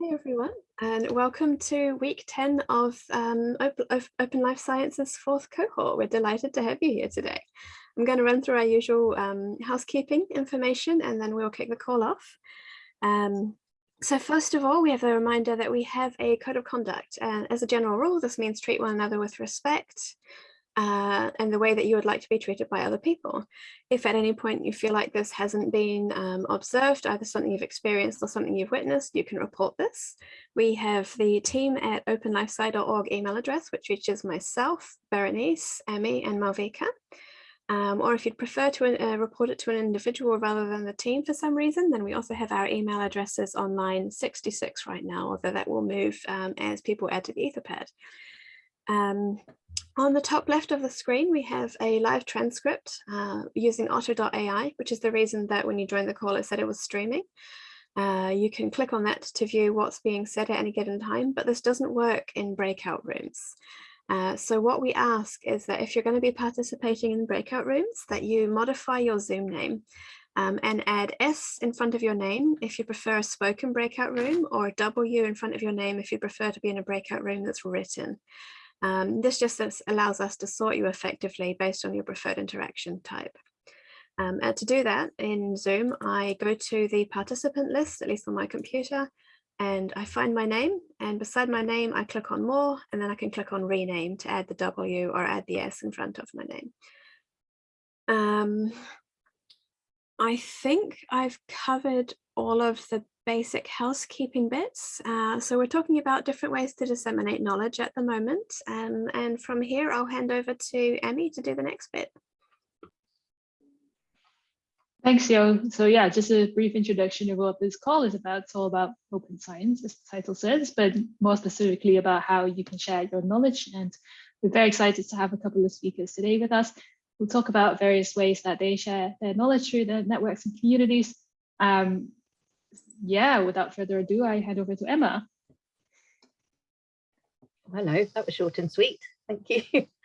Hey everyone, and welcome to week 10 of, um, Open Life Sciences fourth cohort. We're delighted to have you here today. I'm going to run through our usual um, housekeeping information and then we'll kick the call off. Um, so first of all, we have a reminder that we have a code of conduct. And as a general rule, this means treat one another with respect uh, and the way that you would like to be treated by other people. If at any point you feel like this hasn't been um, observed, either something you've experienced or something you've witnessed, you can report this. We have the team at openlifesci.org email address, which reaches myself, Berenice, Emmy, and Malvika. Um, or if you'd prefer to uh, report it to an individual rather than the team for some reason, then we also have our email addresses on line 66 right now, although that will move um, as people add to the Etherpad. Um, on the top left of the screen, we have a live transcript uh, using otter.ai, which is the reason that when you joined the call, it said it was streaming. Uh, you can click on that to view what's being said at any given time, but this doesn't work in breakout rooms. Uh, so what we ask is that if you're going to be participating in breakout rooms, that you modify your Zoom name um, and add S in front of your name if you prefer a spoken breakout room or W in front of your name if you prefer to be in a breakout room that's written. Um, this just allows us to sort you effectively based on your preferred interaction type. Um, and to do that in Zoom, I go to the participant list, at least on my computer, and I find my name and beside my name, I click on more and then I can click on rename to add the W or add the S in front of my name. Um, I think I've covered all of the basic housekeeping bits. Uh, so we're talking about different ways to disseminate knowledge at the moment. Um, and from here, I'll hand over to Emmy to do the next bit. Thanks, Yo. So yeah, just a brief introduction of what this call is about. It's all about open science, as the title says, but more specifically about how you can share your knowledge. And we're very excited to have a couple of speakers today with us. We'll talk about various ways that they share their knowledge through their networks and communities. Um, yeah, without further ado, I hand over to Emma. Hello, that was short and sweet. Thank you.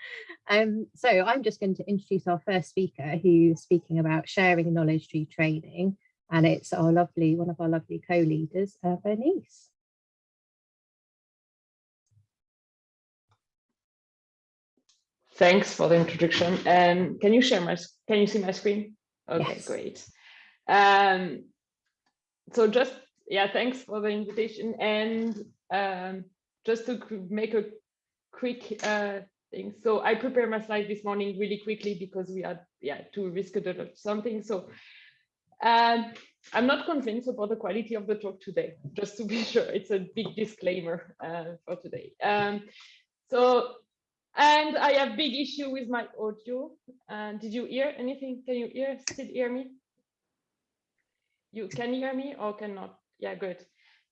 Um, so I'm just going to introduce our first speaker who's speaking about sharing knowledge through training. And it's our lovely, one of our lovely co-leaders, uh, Bernice. Thanks for the introduction. And can you share my, can you see my screen? Okay, yes. great. Um, so just yeah thanks for the invitation. And um, just to make a quick uh, thing. So i prepared my slide this morning really quickly because we had yeah to reschedule something. So um, i'm not convinced about the quality of the talk today just to be sure. It's a big disclaimer uh, for today. Um, so and i have big issue with my audio. Uh, did you hear anything? Can you hear still hear me you can hear me or cannot? Yeah, good.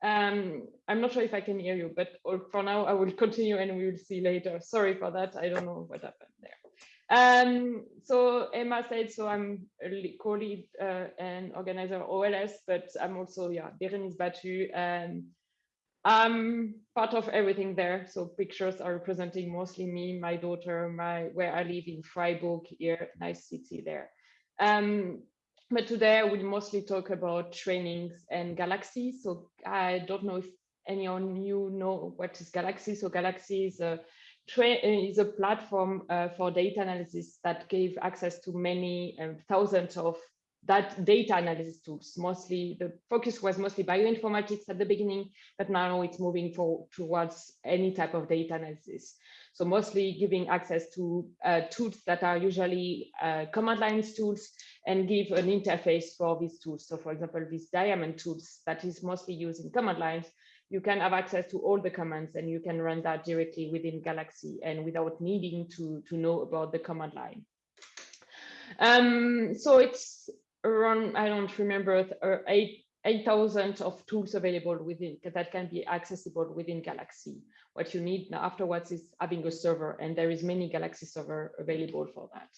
Um, I'm not sure if I can hear you, but for now I will continue and we will see later. Sorry for that. I don't know what happened there. Um, so Emma said, so I'm a co-lead uh, and organizer OLS, but I'm also, yeah, Berenice Batut, and I'm part of everything there. So pictures are representing mostly me, my daughter, my where I live in Freiburg here, nice city there. Um, but today I will mostly talk about trainings and Galaxy. So I don't know if any of you know what is Galaxy. So Galaxy is a is a platform uh, for data analysis that gave access to many um, thousands of that data analysis tools. Mostly the focus was mostly bioinformatics at the beginning, but now it's moving for, towards any type of data analysis. So mostly giving access to uh, tools that are usually uh, command lines tools and give an interface for these tools. So for example, these diamond tools that is mostly used in command lines, you can have access to all the commands and you can run that directly within Galaxy and without needing to, to know about the command line. Um, so it's around, I don't remember, uh, eight 8,000 of tools available within that can be accessible within Galaxy. What you need now afterwards is having a server, and there is many Galaxy server available for that.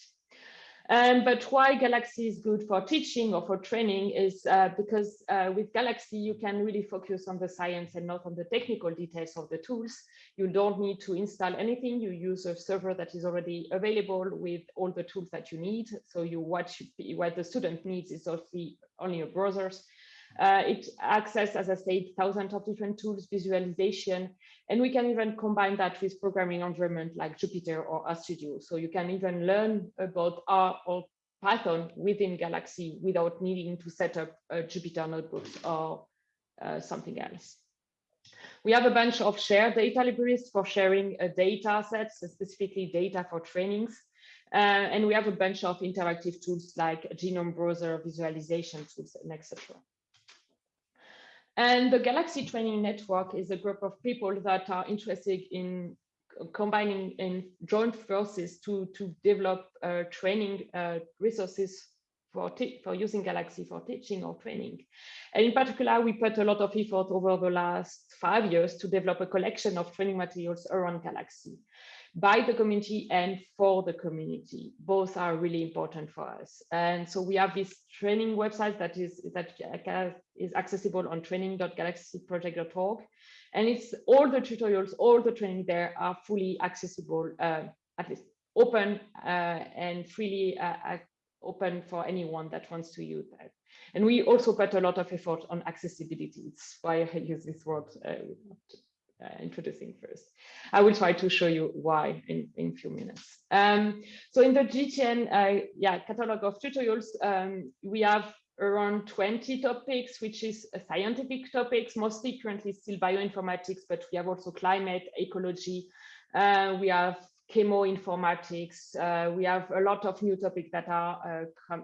Um, but why Galaxy is good for teaching or for training is uh, because uh, with Galaxy, you can really focus on the science and not on the technical details of the tools. You don't need to install anything. You use a server that is already available with all the tools that you need. So you what, what the student needs is only, only your browsers Uh, it access, as I said, thousands of different tools, visualization, and we can even combine that with programming environment like Jupyter or RStudio. So you can even learn about R or Python within Galaxy without needing to set up Jupyter notebooks or uh, something else. We have a bunch of shared data libraries for sharing uh, data sets, specifically data for trainings. Uh, and we have a bunch of interactive tools like genome browser visualization tools and etc. And the Galaxy Training Network is a group of people that are interested in combining in joint forces to, to develop uh, training uh, resources for, for using Galaxy for teaching or training. And in particular, we put a lot of effort over the last five years to develop a collection of training materials around Galaxy by the community and for the community. Both are really important for us. And so we have this training website that is that is accessible on training.galaxyproject.org. And it's all the tutorials, all the training there are fully accessible, uh, at least open uh, and freely uh, open for anyone that wants to use that. And we also put a lot of effort on accessibility. It's why I use this word uh, uh, introducing first. I will try to show you why in in a few minutes. Um, so in the GTN, uh, yeah, catalog of tutorials, um, we have around 20 topics, which is scientific topics, mostly currently still bioinformatics, but we have also climate, ecology, uh, we have chemoinformatics, uh, we have a lot of new topics that are uh,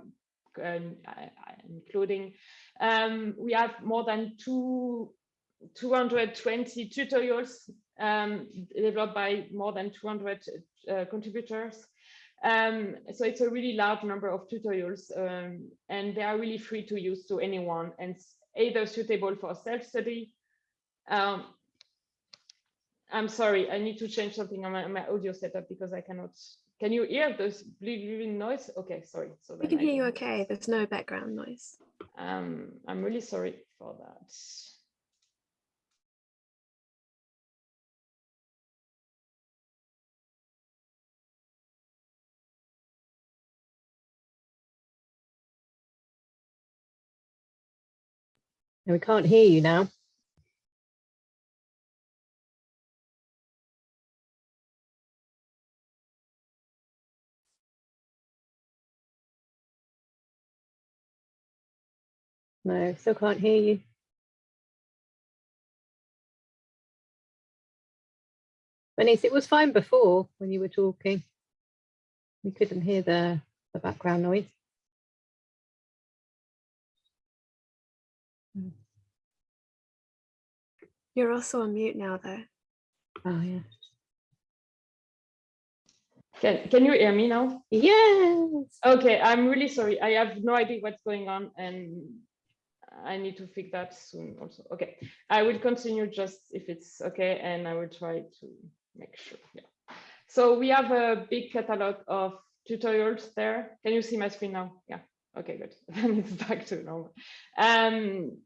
including, um, we have more than two 220 tutorials um, developed by more than 200 uh, contributors. Um, so it's a really large number of tutorials um, and they are really free to use to anyone and either suitable for self-study. Um, I'm sorry, I need to change something on my, my, audio setup because I cannot. Can you hear this bleeding noise? Okay, sorry. So we can hear you okay. There's no background noise. Um, I'm really sorry for that. We can't hear you now. No, still can't hear you. Bernice, it was fine before when you were talking. We couldn't hear the, the background noise. You're also on mute now, though. Oh, yeah. Can, can you hear me now? Yes. Okay, I'm really sorry. I have no idea what's going on and I need to fix that soon also. Okay, I will continue just if it's okay and I will try to make sure. Yeah. So we have a big catalog of tutorials there. Can you see my screen now? Yeah. Okay, good. Then it's back to normal. Um,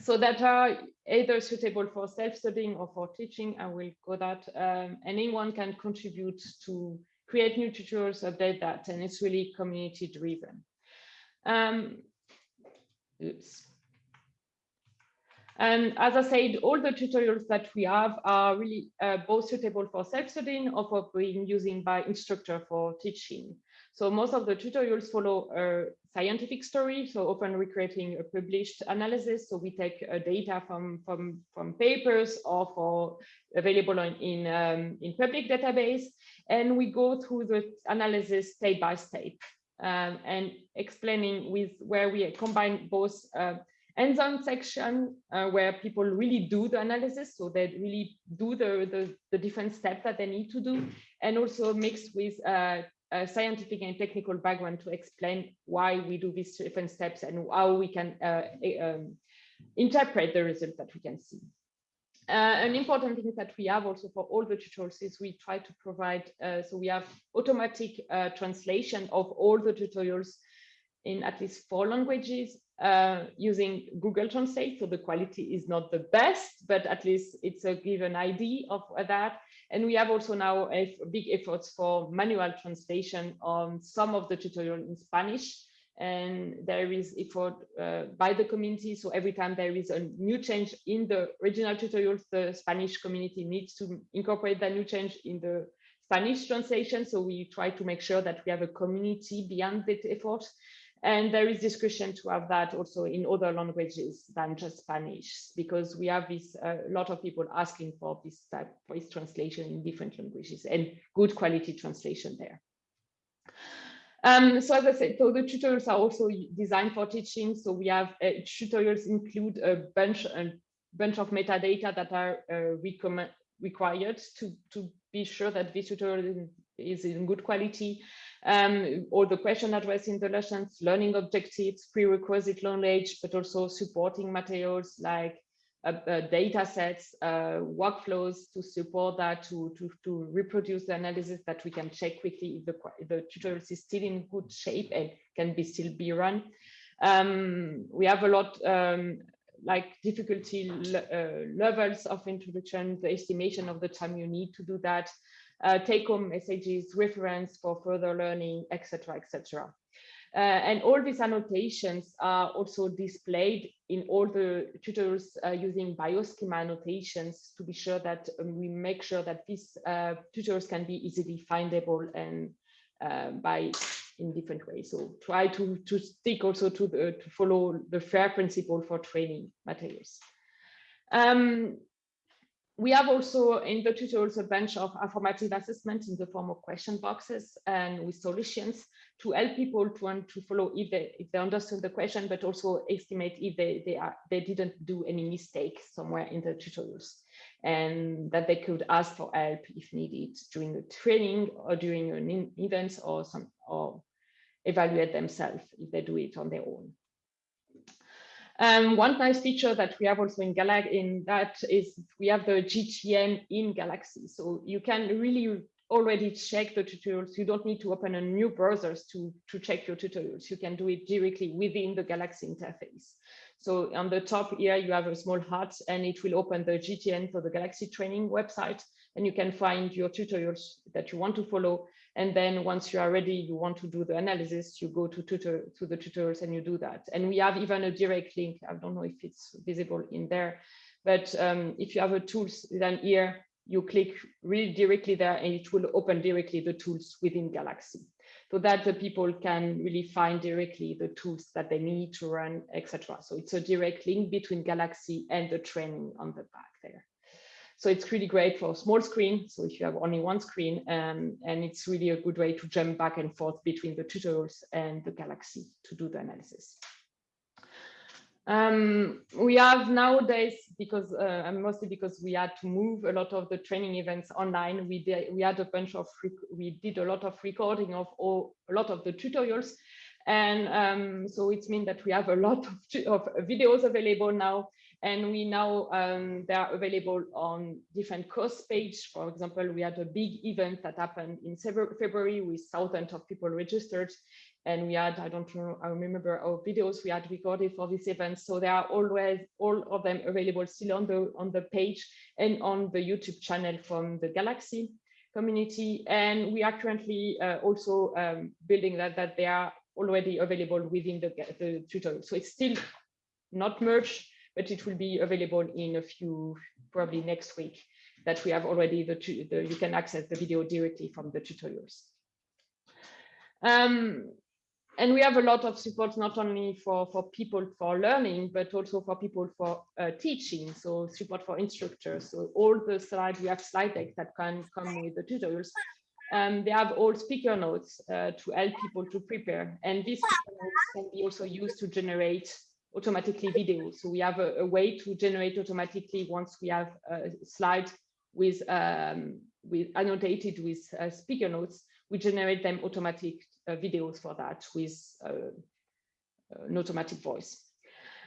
so that are either suitable for self-studying or for teaching. I will go that. Um, anyone can contribute to create new tutorials, update that, and it's really community driven. Um, oops. And as I said, all the tutorials that we have are really uh, both suitable for self-studying or for being using by instructor for teaching. So most of the tutorials follow a scientific story, so often recreating a published analysis. So we take uh, data from, from, from papers or for available on, in, um, in public database, and we go through the analysis step by step um, and explaining with where we combine both uh, hands-on section uh, where people really do the analysis so they really do the, the, the different steps that they need to do and also mixed with uh, a scientific and technical background to explain why we do these different steps and how we can uh, um, interpret the results that we can see. Uh, an important thing that we have also for all the tutorials is we try to provide, uh, so we have automatic uh, translation of all the tutorials in at least four languages uh, using Google Translate. So the quality is not the best, but at least it's a given idea of that. And we have also now big efforts for manual translation on some of the tutorial in Spanish and there is effort uh, by the community. So every time there is a new change in the original tutorials, the Spanish community needs to incorporate that new change in the Spanish translation. So we try to make sure that we have a community beyond that effort. And there is discussion to have that also in other languages than just Spanish, because we have this a uh, lot of people asking for this type voice translation in different languages and good quality translation there. Um, so as I said, so the tutorials are also designed for teaching. So we have uh, tutorials include a bunch, a bunch of metadata that are uh, required to, to be sure that this tutorial is in good quality. Um, all the question addressed in the lessons, learning objectives, prerequisite knowledge, but also supporting materials like uh, uh, data sets, uh, workflows to support that, to, to, to reproduce the analysis that we can check quickly if the, the tutorial is still in good shape and can be still be run. Um, we have a lot um, like difficulty uh, levels of introduction, the estimation of the time you need to do that, uh, take home messages, reference for further learning, etc., etc. Uh, and all these annotations are also displayed in all the tutorials uh, using bioschema annotations to be sure that um, we make sure that these uh, tutorials can be easily findable and uh, by in different ways. So try to, to stick also to, the, to follow the FAIR principle for training materials. Um, we have also in the tutorials a bunch of informative assessment in the form of question boxes and with solutions to help people to want to follow if they if they understood the question, but also estimate if they they are they didn't do any mistake somewhere in the tutorials, and that they could ask for help if needed during a training or during an event or some or evaluate themselves if they do it on their own. Um, one nice feature that we have also in Galaxy in that is we have the GTN in Galaxy. So you can really already check the tutorials. You don't need to open a new browsers to, to check your tutorials. You can do it directly within the Galaxy interface. So on the top here, you have a small heart and it will open the GTN for the Galaxy training website and you can find your tutorials that you want to follow. And then once you are ready, you want to do the analysis, you go to, tutor, to the tutorials and you do that. And we have even a direct link. I don't know if it's visible in there, but um, if you have a tools, then here you click really directly there and it will open directly the tools within Galaxy so that the people can really find directly the tools that they need to run, etc. So it's a direct link between Galaxy and the training on the back there. So it's really great for small screen. So if you have only one screen, um, and it's really a good way to jump back and forth between the tutorials and the Galaxy to do the analysis. Um, we have nowadays, because uh, mostly because we had to move a lot of the training events online, we did, we had a bunch of, we did a lot of recording of all, a lot of the tutorials. And um, so it means that we have a lot of, of videos available now and we now um, they are available on different course page. For example, we had a big event that happened in February with thousands of people registered. And we had, I don't know, I remember our videos we had recorded for this event. So they are always, all of them available still on the, on the page and on the YouTube channel from the Galaxy community. And we are currently uh, also um, building that, that they are already available within the, the tutorial. So it's still not merged, but it will be available in a few, probably next week, that we have already the, the you can access the video directly from the tutorials. Um, and we have a lot of support not only for for people for learning but also for people for uh, teaching so support for instructors. So all the slides we have slide decks that can come with the tutorials. Um, they have all speaker notes uh, to help people to prepare. And these can be also used to generate automatically video. So we have a, a way to generate automatically once we have a slide with um, with annotated with uh, speaker notes, we generate them automatic uh, videos for that with uh, an automatic voice.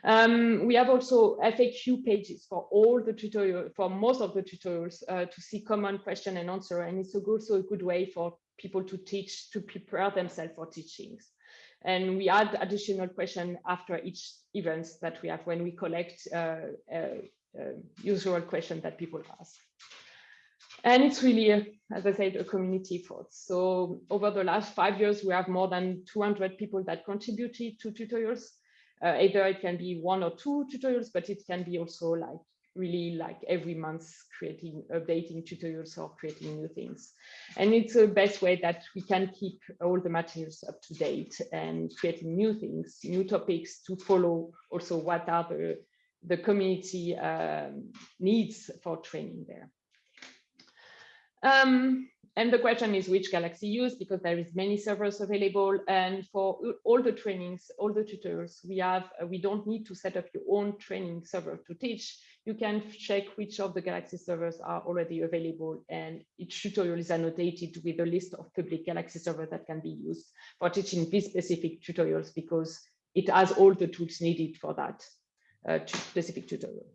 Um, we have also FAQ pages for all the tutorial, for most of the tutorials uh, to see common question and answer. And it's also a good way for people to teach, to prepare themselves for teachings. And we add additional question after each events that we have when we collect uh, uh, uh, usual question that people ask. And it's really, as I said, a community effort. So over the last five years, we have more than 200 people that contributed to tutorials. Uh, either it can be one or two tutorials, but it can be also like really like every month creating, updating tutorials or creating new things. And it's the best way that we can keep all the materials up to date and creating new things, new topics to follow also what are the, the community um, needs for training there. Um, and the question is which Galaxy use because there is many servers available. And for all the trainings, all the tutors, we have, we don't need to set up your own training server to teach. You can check which of the Galaxy servers are already available and each tutorial is annotated with a list of public Galaxy servers that can be used for teaching these specific tutorials because it has all the tools needed for that uh, specific tutorial.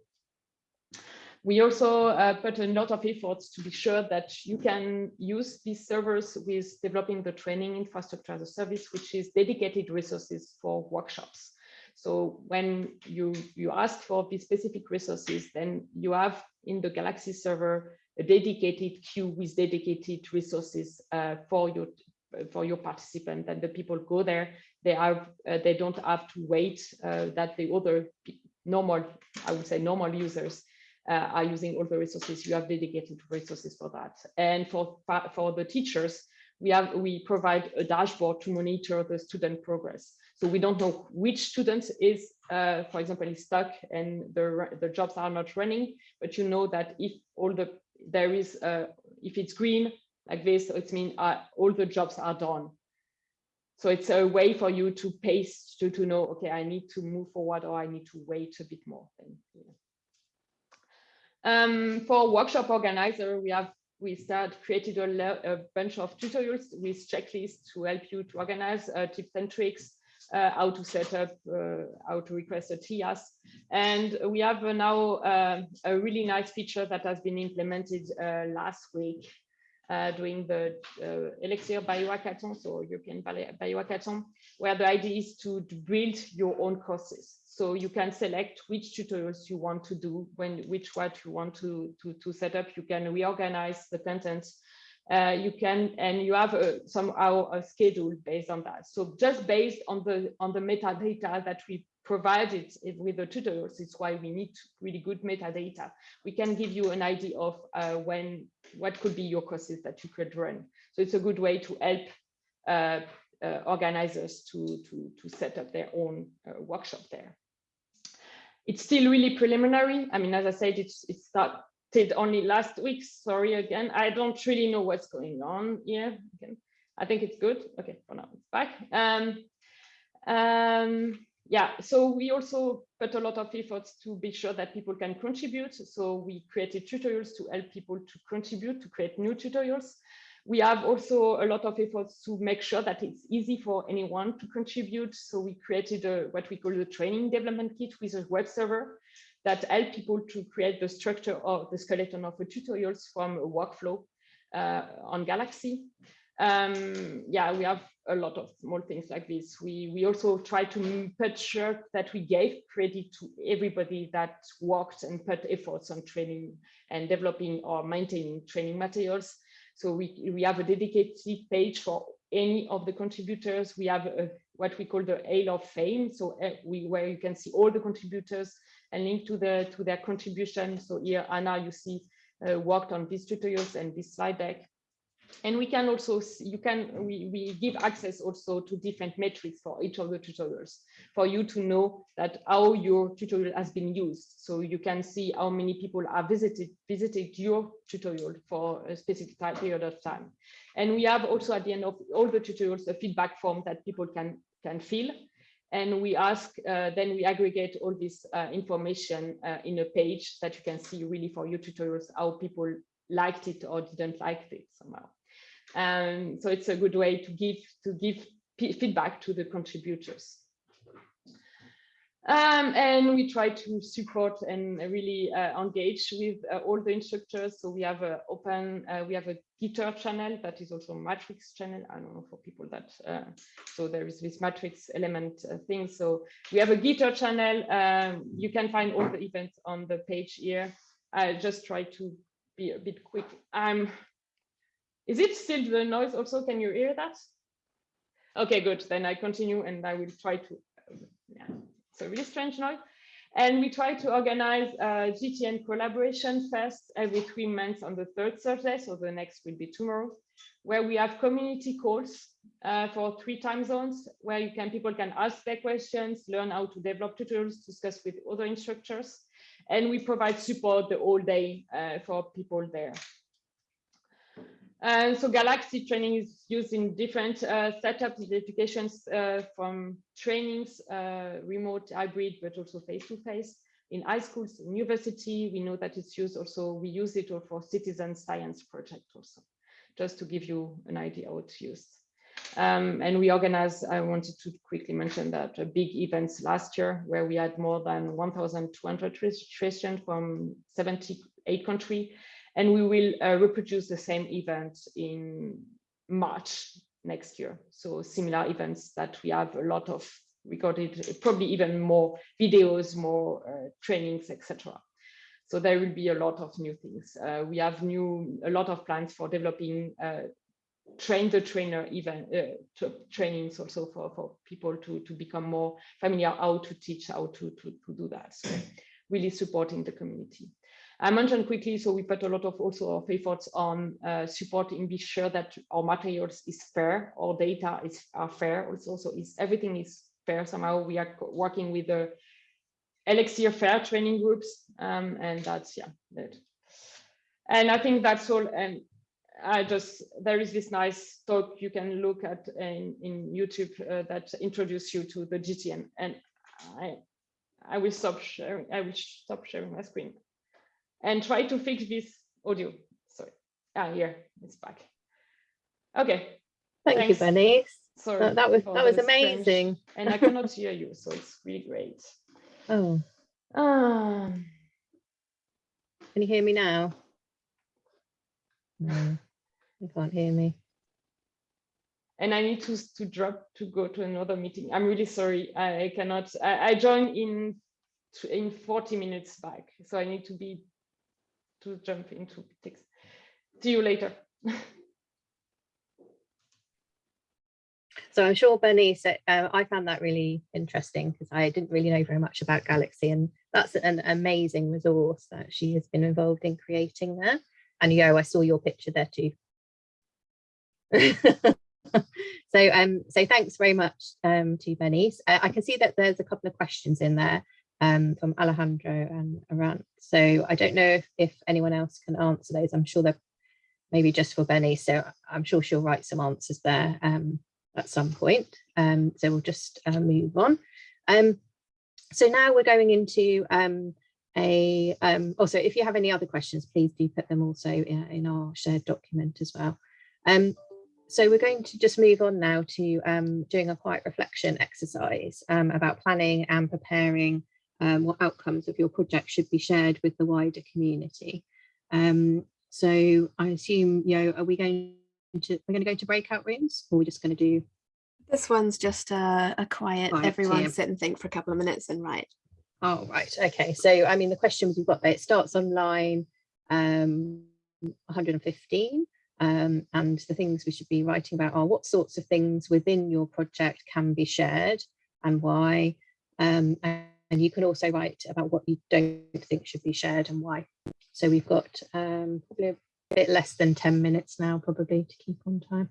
We also uh, put a lot of efforts to be sure that you can use these servers with developing the training infrastructure as a service, which is dedicated resources for workshops. So when you, you ask for these specific resources, then you have in the Galaxy server a dedicated queue with dedicated resources uh, for your for your participant and the people go there they are uh, they don't have to wait uh, that the other normal i would say normal users uh, are using all the resources. You have dedicated resources for that. And for, for the teachers, we have we provide a dashboard to monitor the student progress. So we don't know which student is, uh, for example, is stuck and the, the jobs are not running, but you know that if all the, there is, uh, if it's green like this, it means uh, all the jobs are done. So it's a way for you to pace to, to know, okay, I need to move forward or I need to wait a bit more. Than, you know. Um, for workshop organizer, we have we start created a, a, bunch of tutorials with checklists to help you to organize uh, tips and tricks, uh, how to set up, uh, how to request a TIaaS. And we have now uh, a really nice feature that has been implemented uh, last week uh, during the Elixir Biohackathon, so European Biohackathon, where the idea is to build your own courses. So you can select which tutorials you want to do, when which what you want to, to, to set up. You can reorganize the content. Uh, you can, and you have a, somehow a schedule based on that. So just based on the on the metadata that we provided with the tutorials, it's why we need really good metadata. We can give you an idea of uh, when, what could be your courses that you could run. So it's a good way to help uh, uh, organizers to, to, to set up their own uh, workshop there. It's still really preliminary. I mean, as I said, it's, it started only last week. Sorry again. I don't really know what's going on here. Okay. I think it's good. Okay, for now it's back. Um, um, yeah, so we also put a lot of efforts to be sure that people can contribute. So we created tutorials to help people to contribute, to create new tutorials. We have also a lot of efforts to make sure that it's easy for anyone to contribute. So we created a, what we call the training development kit with a web server that help people to create the structure or the skeleton of the tutorials from a workflow uh, on Galaxy. Um, yeah, we have a lot of small things like this. We, we also try to put sure that we gave credit to everybody that worked and put efforts on training and developing or maintaining training materials. So we, we have a dedicated page for any of the contributors. We have a, what we call the Hall of Fame, so uh, we, where you can see all the contributors and link to, the, to their contribution. So here, Anna, you see, uh, worked on these tutorials and this slide deck. And we can also you can we, we give access also to different metrics for each of the tutorials for you to know that how your tutorial has been used. So you can see how many people are visited visited your tutorial for a specific time, period of time. And we have also at the end of all the tutorials a feedback form that people can can fill and we ask uh, then we aggregate all this uh, information uh, in a page that you can see really for your tutorials how people liked it or didn't like it somehow and so it's a good way to give to give feedback to the contributors. Um, and we try to support and really uh, engage with uh, all the instructors. So we have a open, uh, we have a Gitter channel that is also Matrix channel. I don't know for people that, uh, so there is this Matrix element uh, thing. So we have a Gitter channel. Um, you can find all the events on the page here. I just try to be a bit quick. Um, is it still the noise also? Can you hear that? Okay, good. Then I continue and I will try to, um, yeah, a really strange noise. And we try to organize a GTN collaboration fest every three months on the third Thursday. So the next will be tomorrow, where we have community calls uh, for three time zones, where you can people can ask their questions, learn how to develop tutorials, discuss with other instructors, and we provide support the whole day uh, for people there. And so Galaxy training is used in different uh, setups applications uh, from trainings, uh, remote, hybrid, but also face-to-face -face. in high schools, in university. We know that it's used also, we use it for citizen science project also, just to give you an idea how it's used. Um, and we organized, I wanted to quickly mention that uh, big events last year where we had more than 1,200 registrations from 78 countries and we will uh, reproduce the same event in March next year. So similar events that we have a lot of recorded, probably even more videos, more uh, trainings, etc. So there will be a lot of new things. Uh, we have new a lot of plans for developing uh, train the trainer even uh, trainings also for, for people to, to become more familiar how to teach, how to, to, to do that. So really supporting the community. I mentioned quickly, so we put a lot of also of efforts on uh, supporting, be sure that our materials is fair, our data is are fair. Also is everything is fair. Somehow we are working with the Elixir Fair training groups, um, and that's yeah that. And I think that's all. And I just there is this nice talk you can look at in in YouTube uh, that introduce you to the GTN, and I I will stop sharing. I will stop sharing my screen and try to fix this audio. Sorry. Ah, here it's back. Okay. Thank Thanks. you, Benny. Sorry. That, that was that was amazing. and I cannot hear you, so it's really great. Oh. Um, Can you hear me now? No, you can't hear me. And I need to to drop to go to another meeting. I'm really sorry. I, I cannot. I, I joined in in 40 minutes back, so I need to be to jump into text. See you later. so I'm sure Bernice, said, uh, I found that really interesting because I didn't really know very much about Galaxy and that's an amazing resource that she has been involved in creating there. And Yo, I saw your picture there too. so um so thanks very much um to Bernice. Uh, I can see that there's a couple of questions in there um, from Alejandro and Arant. So I don't know if, if anyone else can answer those. I'm sure they're maybe just for Benny. So I'm sure she'll write some answers there um, at some point. Um, so we'll just uh, move on. Um, so now we're going into um, a, um, also if you have any other questions, please do put them also in, in our shared document as well. So we're going to just move on now to um, doing a quiet reflection exercise um, about planning and preparing um, what outcomes of your project should be shared with the wider community. Um, so I assume, you know, are we going to, we're going to go to breakout rooms or we're just going to do? This one's just a, a quiet, quiet everyone sit and think for a couple of minutes and write. Oh, right. Okay. So, I mean, the questions we've got there, it starts online um, 115. Um, and the things we should be writing about are what sorts of things within your project can be shared and why. Um, and and you can also write about what you don't think should be shared and why. So we've got um, probably a bit less than 10 minutes now, probably to keep on time.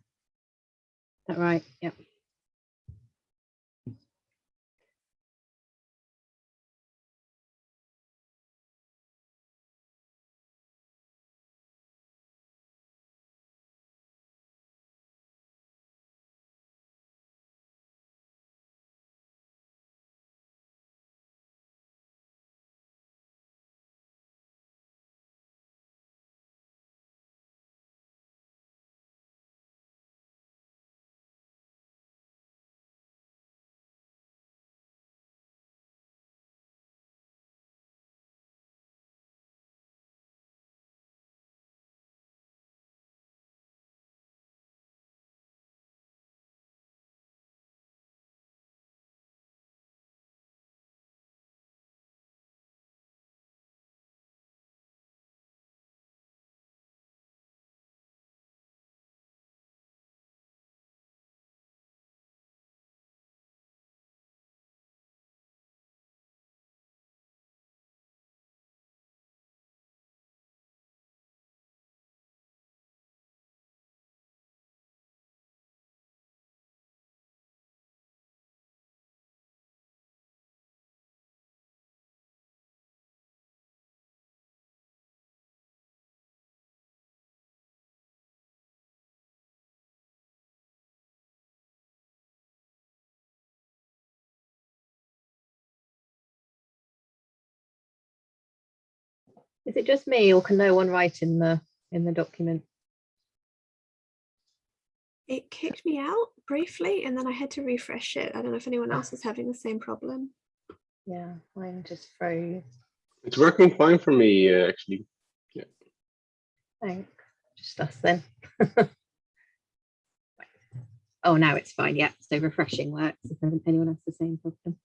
Is that right? Yep. Is it just me or can no one write in the in the document? It kicked me out briefly and then I had to refresh it. I don't know if anyone else is having the same problem. Yeah, mine just froze. It's working fine for me, uh, actually. Thanks. Just us then. oh, now it's fine. Yeah, so refreshing works if anyone has the same problem.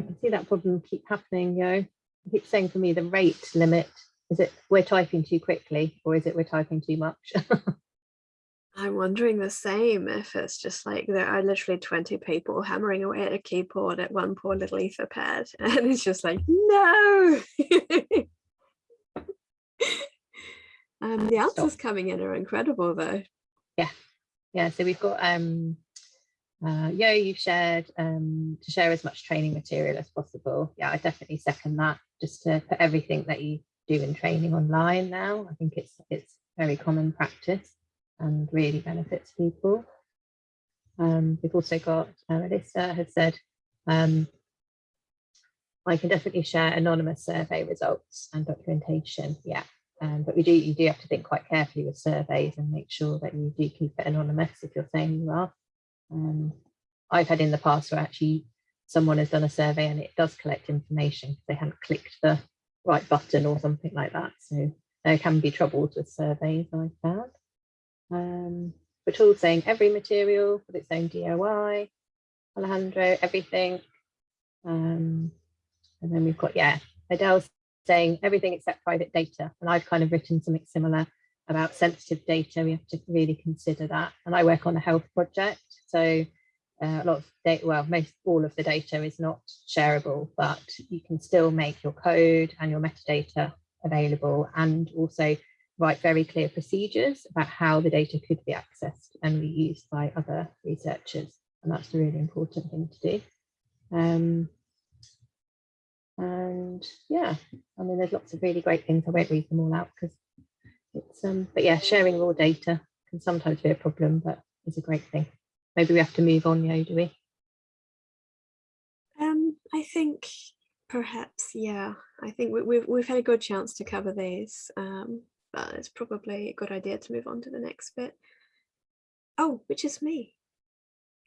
I can see that problem keep happening, yo. I keep saying for me the rate limit, is it we're typing too quickly or is it we're typing too much? I'm wondering the same if it's just like there are literally 20 people hammering away at a keyboard at one poor little etherpad and it's just like no um the answers coming in are incredible though yeah yeah so we've got um uh, Yo, you've shared um, to share as much training material as possible. Yeah, I definitely second that. Just to put everything that you do in training online now. I think it's it's very common practice and really benefits people. Um, we've also got uh, Melissa has said um, I can definitely share anonymous survey results and documentation. Yeah, um, but we do you do have to think quite carefully with surveys and make sure that you do keep it anonymous if you're saying you are. Um, I've had in the past where actually someone has done a survey and it does collect information they haven't clicked the right button or something like that. So there can be troubles with surveys I've found. Um, but all saying every material with its own DOI, Alejandro, everything. Um, and then we've got, yeah, Adele saying everything except private data. And I've kind of written something similar about sensitive data. We have to really consider that. And I work on a health project. So uh, a lot of data, well, most all of the data is not shareable, but you can still make your code and your metadata available and also write very clear procedures about how the data could be accessed and reused by other researchers. And that's a really important thing to do. Um, and yeah, I mean, there's lots of really great things. I won't read them all out because it's, um, but yeah, sharing raw data can sometimes be a problem, but it's a great thing. Maybe we have to move on, yeah, do we? Um, I think perhaps, yeah. I think we, we've we've had a good chance to cover these, um, but it's probably a good idea to move on to the next bit. Oh, which is me.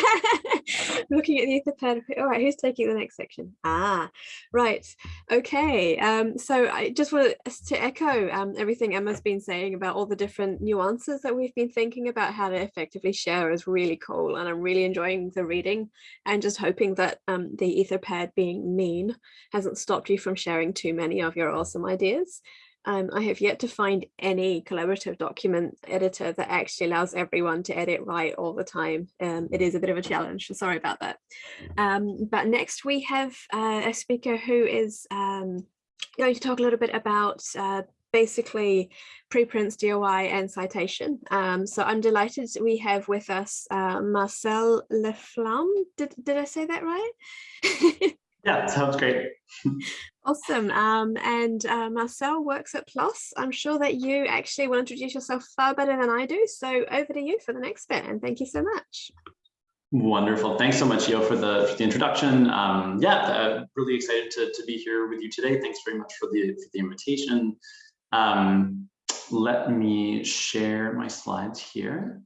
looking at the ether etherpad all right who's taking the next section? Ah right. Okay um so i just want to echo um everything emma's been saying about all the different nuances that we've been thinking about how to effectively share is really cool and i'm really enjoying the reading and just hoping that um the etherpad being mean hasn't stopped you from sharing too many of your awesome ideas Um, I have yet to find any collaborative document editor that actually allows everyone to edit right all the time. Um, it is a bit of a challenge, so sorry about that. Um, but next we have uh, a speaker who is um, going to talk a little bit about uh, basically preprints, DOI and citation. Um, so I'm delighted we have with us uh, Marcel LaFlamme. Did, did I say that right? yeah, sounds great. Awesome. Um, and uh, Marcel works at PLOS. I'm sure that you actually will introduce yourself far better than I do. So over to you for the next bit. And thank you so much. Wonderful. Thanks so much, Yo, for the, for the introduction. Um, yeah, uh, really excited to, to be here with you today. Thanks very much for the, for the invitation. Um, let me share my slides here.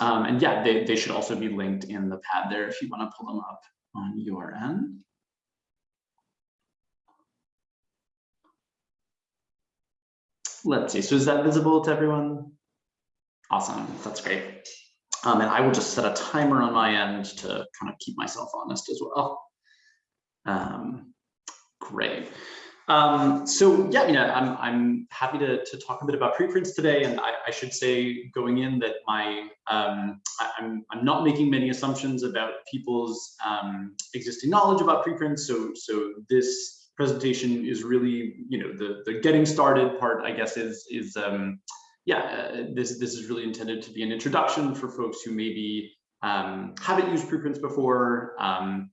Um, and yeah, they, they should also be linked in the pad there if you want to pull them up on your end. Let's see, so is that visible to everyone? Awesome, that's great. Um, and I will just set a timer on my end to kind of keep myself honest as well. Um, great. Um, so yeah, you know, I'm, I'm happy to, to talk a bit about preprints today. And I, I should say going in that my, um, I, am I'm, I'm not making many assumptions about people's um, existing knowledge about preprints. So, so this presentation is really, you know, the, the getting started part, I guess, is, is um, yeah, uh, this, this is really intended to be an introduction for folks who maybe um, haven't used preprints before, um,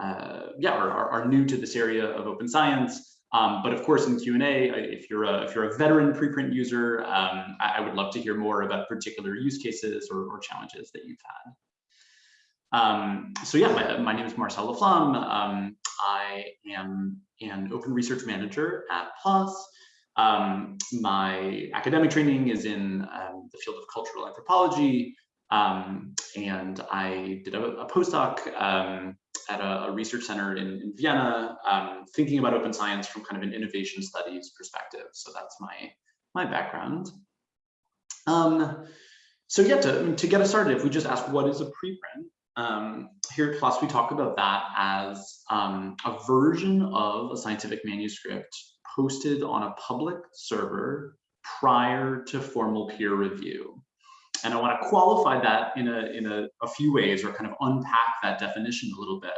uh, yeah, or are, are new to this area of open science. Um, but of course, in Q&A, if you're a if you're a veteran preprint user, um, I, I, would love to hear more about particular use cases or, or challenges that you've had. Um, so yeah, my, my, name is Marcel LaFlamme. Um, I am an open research manager at PLOS. Um, my academic training is in um, the field of cultural anthropology, and I did a, a postdoc at a, a research center in, in Vienna, um, thinking about open science from kind of an innovation studies perspective. So that's my, my background. Um, so yeah, to, to get us started, if we just ask what is a preprint, um, here at PLOS we talk about that as um, a version of a scientific manuscript posted on a public server prior to formal peer review. And I want to qualify that in a, in a, a few ways or kind of unpack that definition a little bit.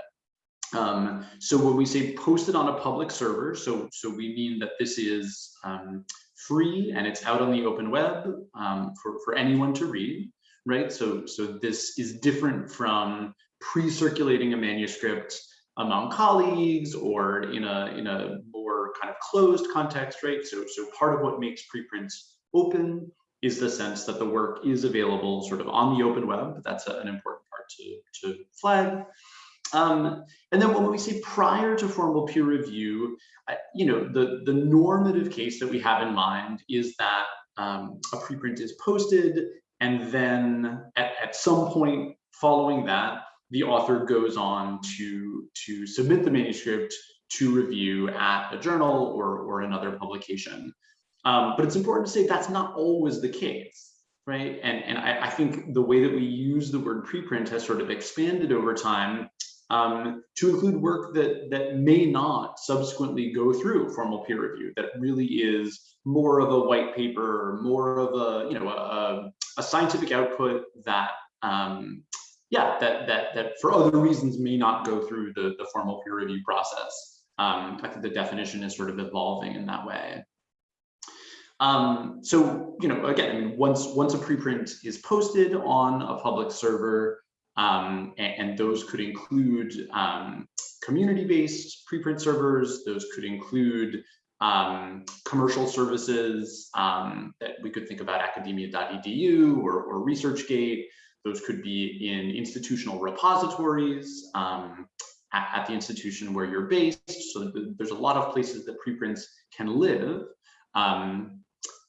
Um, so when we say posted on a public server, so, so we mean that this is um, free and it's out on the open web um, for, for anyone to read, right? So, so this is different from pre-circulating a manuscript among colleagues or in a, in a more kind of closed context, right? So, so part of what makes preprints open is the sense that the work is available sort of on the open web. That's a, an important part to, to flag. Um, and then when we say prior to formal peer review, you know, the, the normative case that we have in mind is that um, a preprint is posted and then at, at some point following that, the author goes on to, to submit the manuscript to review at a journal or, or another publication. Um, but it's important to say that's not always the case, right? And, and I, I, think the way that we use the word preprint has sort of expanded over time um, to include work that, that may not subsequently go through formal peer review, that really is more of a white paper, more of a, you know, a, a scientific output that, um, yeah, that, that, that for other reasons may not go through the, the formal peer review process. Um, I think the definition is sort of evolving in that way. Um, so, you know, again, once, once a preprint is posted on a public server, um, and, and, those could include um, community-based preprint servers, those could include um, commercial services um, that we could think about academia.edu or, or ResearchGate. Those could be in institutional repositories um, at, at, the institution where you're based. So there's a lot of places that preprints can live. Um,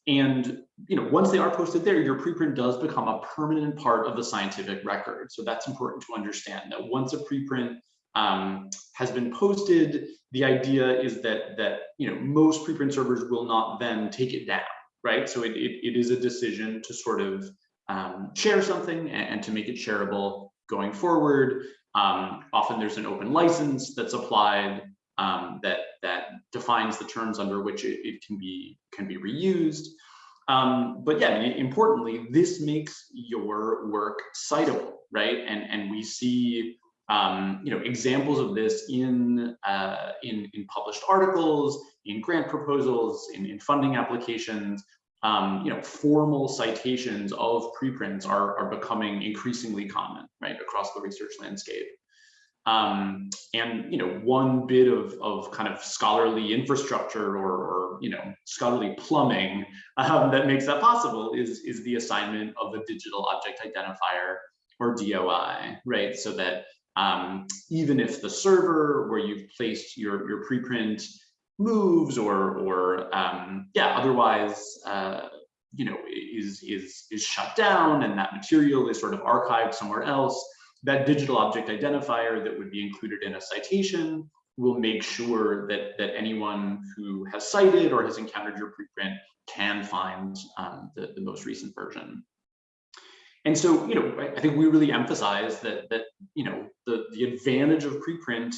and you know, once they are posted there, your preprint does become a permanent part of the scientific record. So that's important to understand that once a preprint um, has been posted, the idea is that that you know most preprint servers will not then take it down, right? So it, it, it is a decision to sort of um, share something and, and, to make it shareable going forward. Um, often there's an open license that's applied um, that that defines the terms under which it, it can be can be reused. Um, but yeah, importantly, this makes your work citable, right? And and we see um, you know examples of this in uh, in in published articles, in grant proposals, in, in funding applications. Um, you know, formal citations of preprints are are becoming increasingly common, right, across the research landscape. Um, and you know, one bit of, of kind of scholarly infrastructure or, or you know, scholarly plumbing um, that makes that possible is, is the assignment of a digital object identifier or DOI, right? So that um, even if the server where you've placed your, your preprint moves or, or um, yeah, otherwise, uh, you know, is, is, is shut down and that material is sort of archived somewhere else, that digital object identifier that would be included in a citation will make sure that, that anyone who has cited or has encountered your preprint can find um, the, the most recent version. And so, you know, I, think we really emphasize that, that you know, the, the advantage of preprint,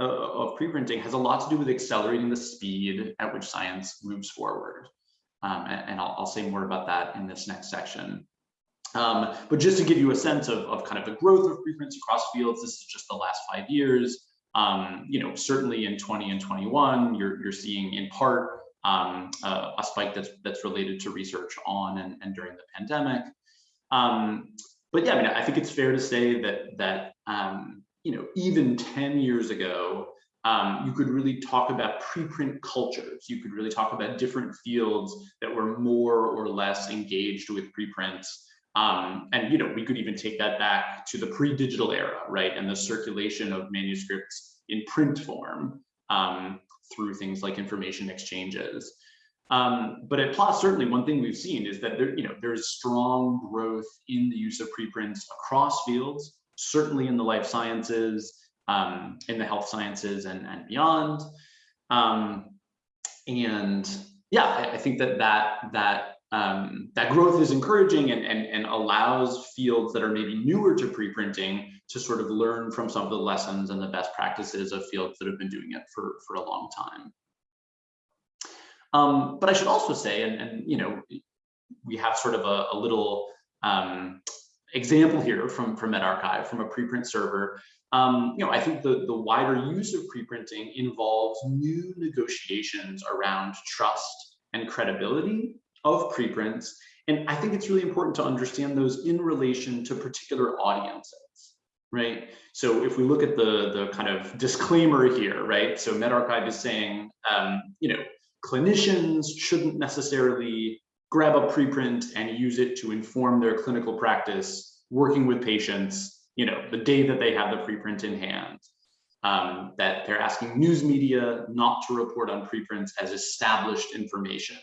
uh, of preprinting has a lot to do with accelerating the speed at which science moves forward. Um, and, and I'll, I'll say more about that in this next section. Um, but just to give you a sense of, of kind of the growth of preprints across fields, this is just the last five years. Um, you know, certainly in 20 and 21, you're, you're seeing in part um, uh, a spike that's that's related to research on and, and during the pandemic. Um, but yeah, I mean, I think it's fair to say that that um, you know, even 10 years ago, um, you could really talk about preprint cultures. You could really talk about different fields that were more or less engaged with preprints. Um, and you know, we could even take that back to the pre-digital era, right? And the circulation of manuscripts in print form um, through things like information exchanges. Um, but at PLOS, certainly one thing we've seen is that there, you know, there's strong growth in the use of preprints across fields, certainly in the life sciences, um, in the health sciences and, and beyond. Um, and yeah, I, I, think that that that um, that growth is encouraging and, and, and allows fields that are maybe newer to preprinting to sort of learn from some of the lessons and the best practices of fields that have been doing it for, for a long time. Um, but I should also say, and, and you know, we have sort of a, a little um, example here from, from medRxiv, from a preprint server. Um, you know, I think the, the wider use of preprinting involves new negotiations around trust and credibility of preprints. And I think it's really important to understand those in relation to particular audiences, right? So if we look at the, the kind of disclaimer here, right? So medRxiv is saying, um, you know, clinicians shouldn't necessarily grab a preprint and use it to inform their clinical practice working with patients, you know, the day that they have the preprint in hand. Um, that they're asking news media not to report on preprints as established information,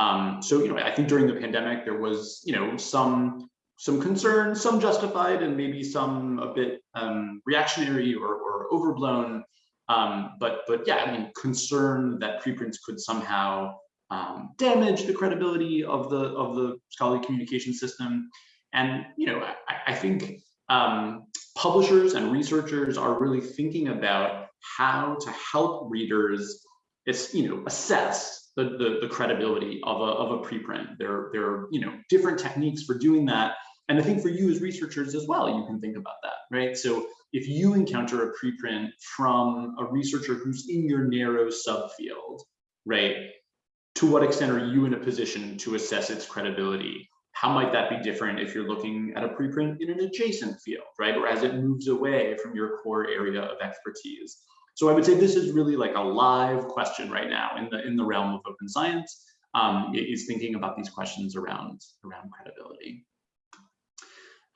um, so, you know, I think during the pandemic, there was, you know, some some concern, some justified, and maybe some a bit um, reactionary or, or overblown. Um, but but yeah, I mean, concern that preprints could somehow um, damage the credibility of the of the scholarly communication system. And you know, I, I think um, publishers and researchers are really thinking about how to help readers, you know, assess the, the, the credibility of a, of a preprint. There, there are you know different techniques for doing that. And I think for you as researchers as well, you can think about that, right? So if you encounter a preprint from a researcher who's in your narrow subfield, right? To what extent are you in a position to assess its credibility? How might that be different if you're looking at a preprint in an adjacent field, right? Or as it moves away from your core area of expertise. So I would say this is really like a live question right now in the in the realm of open science um, is thinking about these questions around around credibility.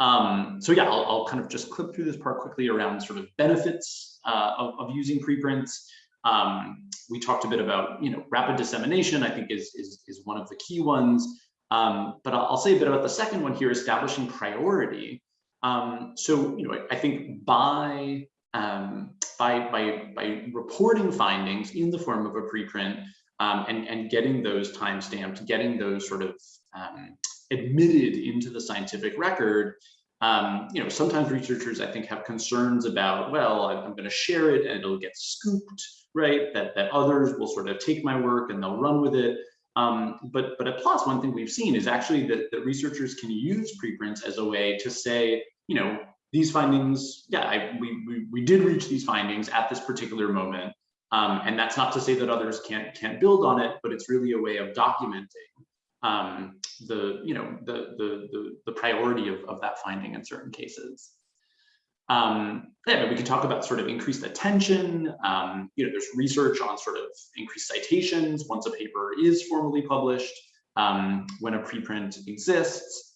Um, so yeah, I'll, I'll, kind of just clip through this part quickly around sort of benefits uh, of, of, using preprints. Um, we talked a bit about you know rapid dissemination. I think is is is one of the key ones. Um, but I'll, I'll, say a bit about the second one here, establishing priority. Um, so you know I, I think by um, by, by, by reporting findings in the form of a preprint um, and, and getting those time stamped, getting those sort of um, admitted into the scientific record, um, you know, sometimes researchers, I think, have concerns about, well, I'm going to share it and it'll get scooped, right? That, that others will sort of take my work and they'll run with it. Um, but, but at PLOS, one thing we've seen is actually that, that researchers can use preprints as a way to say, you know, these findings, yeah, I, we, we, we did reach these findings at this particular moment. Um, and that's not to say that others can't, can't build on it, but it's really a way of documenting um, the, you know, the, the, the, the priority of, of that finding in certain cases. Um, yeah, we can talk about sort of increased attention. Um, you know, there's research on sort of increased citations once a paper is formally published, um, when a preprint exists.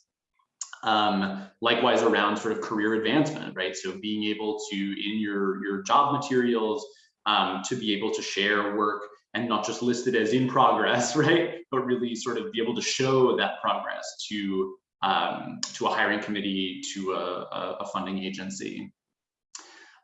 Um, likewise around sort of career advancement, right? So being able to, in your, your job materials, um, to be able to share work and not just list it as in progress, right? But really sort of be able to show that progress to, um, to a hiring committee, to a, a funding agency.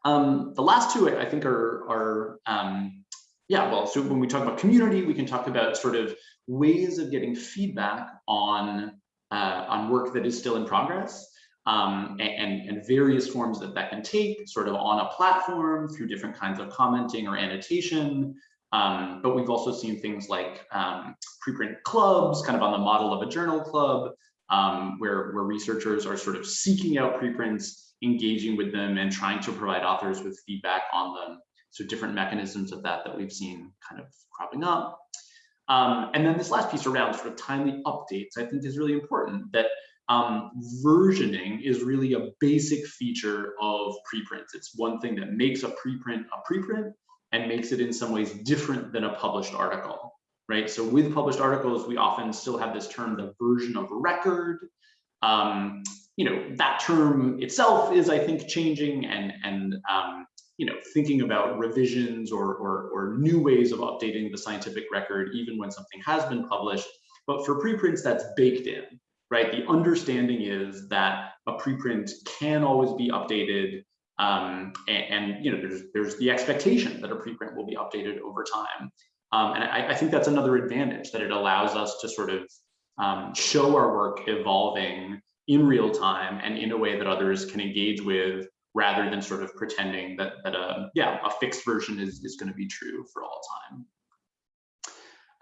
Um, the last two I think are, are um, yeah, well, so when we talk about community, we can talk about sort of ways of getting feedback on, uh, on work that is still in progress. Um, and, and, various forms that that can take sort of on a platform through different kinds of commenting or annotation. Um, but we've also seen things like um, preprint clubs, kind of on the model of a journal club, um, where, where researchers are sort of seeking out preprints, engaging with them and trying to provide authors with feedback on them. So different mechanisms of that that we've seen kind of cropping up. Um, and then this last piece around sort of timely updates, I think is really important that um, versioning is really a basic feature of preprints. It's one thing that makes a preprint a preprint and makes it in some ways different than a published article, right? So with published articles, we often still have this term, the version of record. Um, you know, that term itself is, I think, changing and, and um, you know, thinking about revisions or, or, or new ways of updating the scientific record, even when something has been published. But for preprints, that's baked in, right? The understanding is that a preprint can always be updated um, and, and, you know, there's there's the expectation that a preprint will be updated over time. Um, and I, I, think that's another advantage that it allows us to sort of um, show our work evolving in real time and in a way that others can engage with rather than sort of pretending that, that a, yeah, a fixed version is, is going to be true for all time.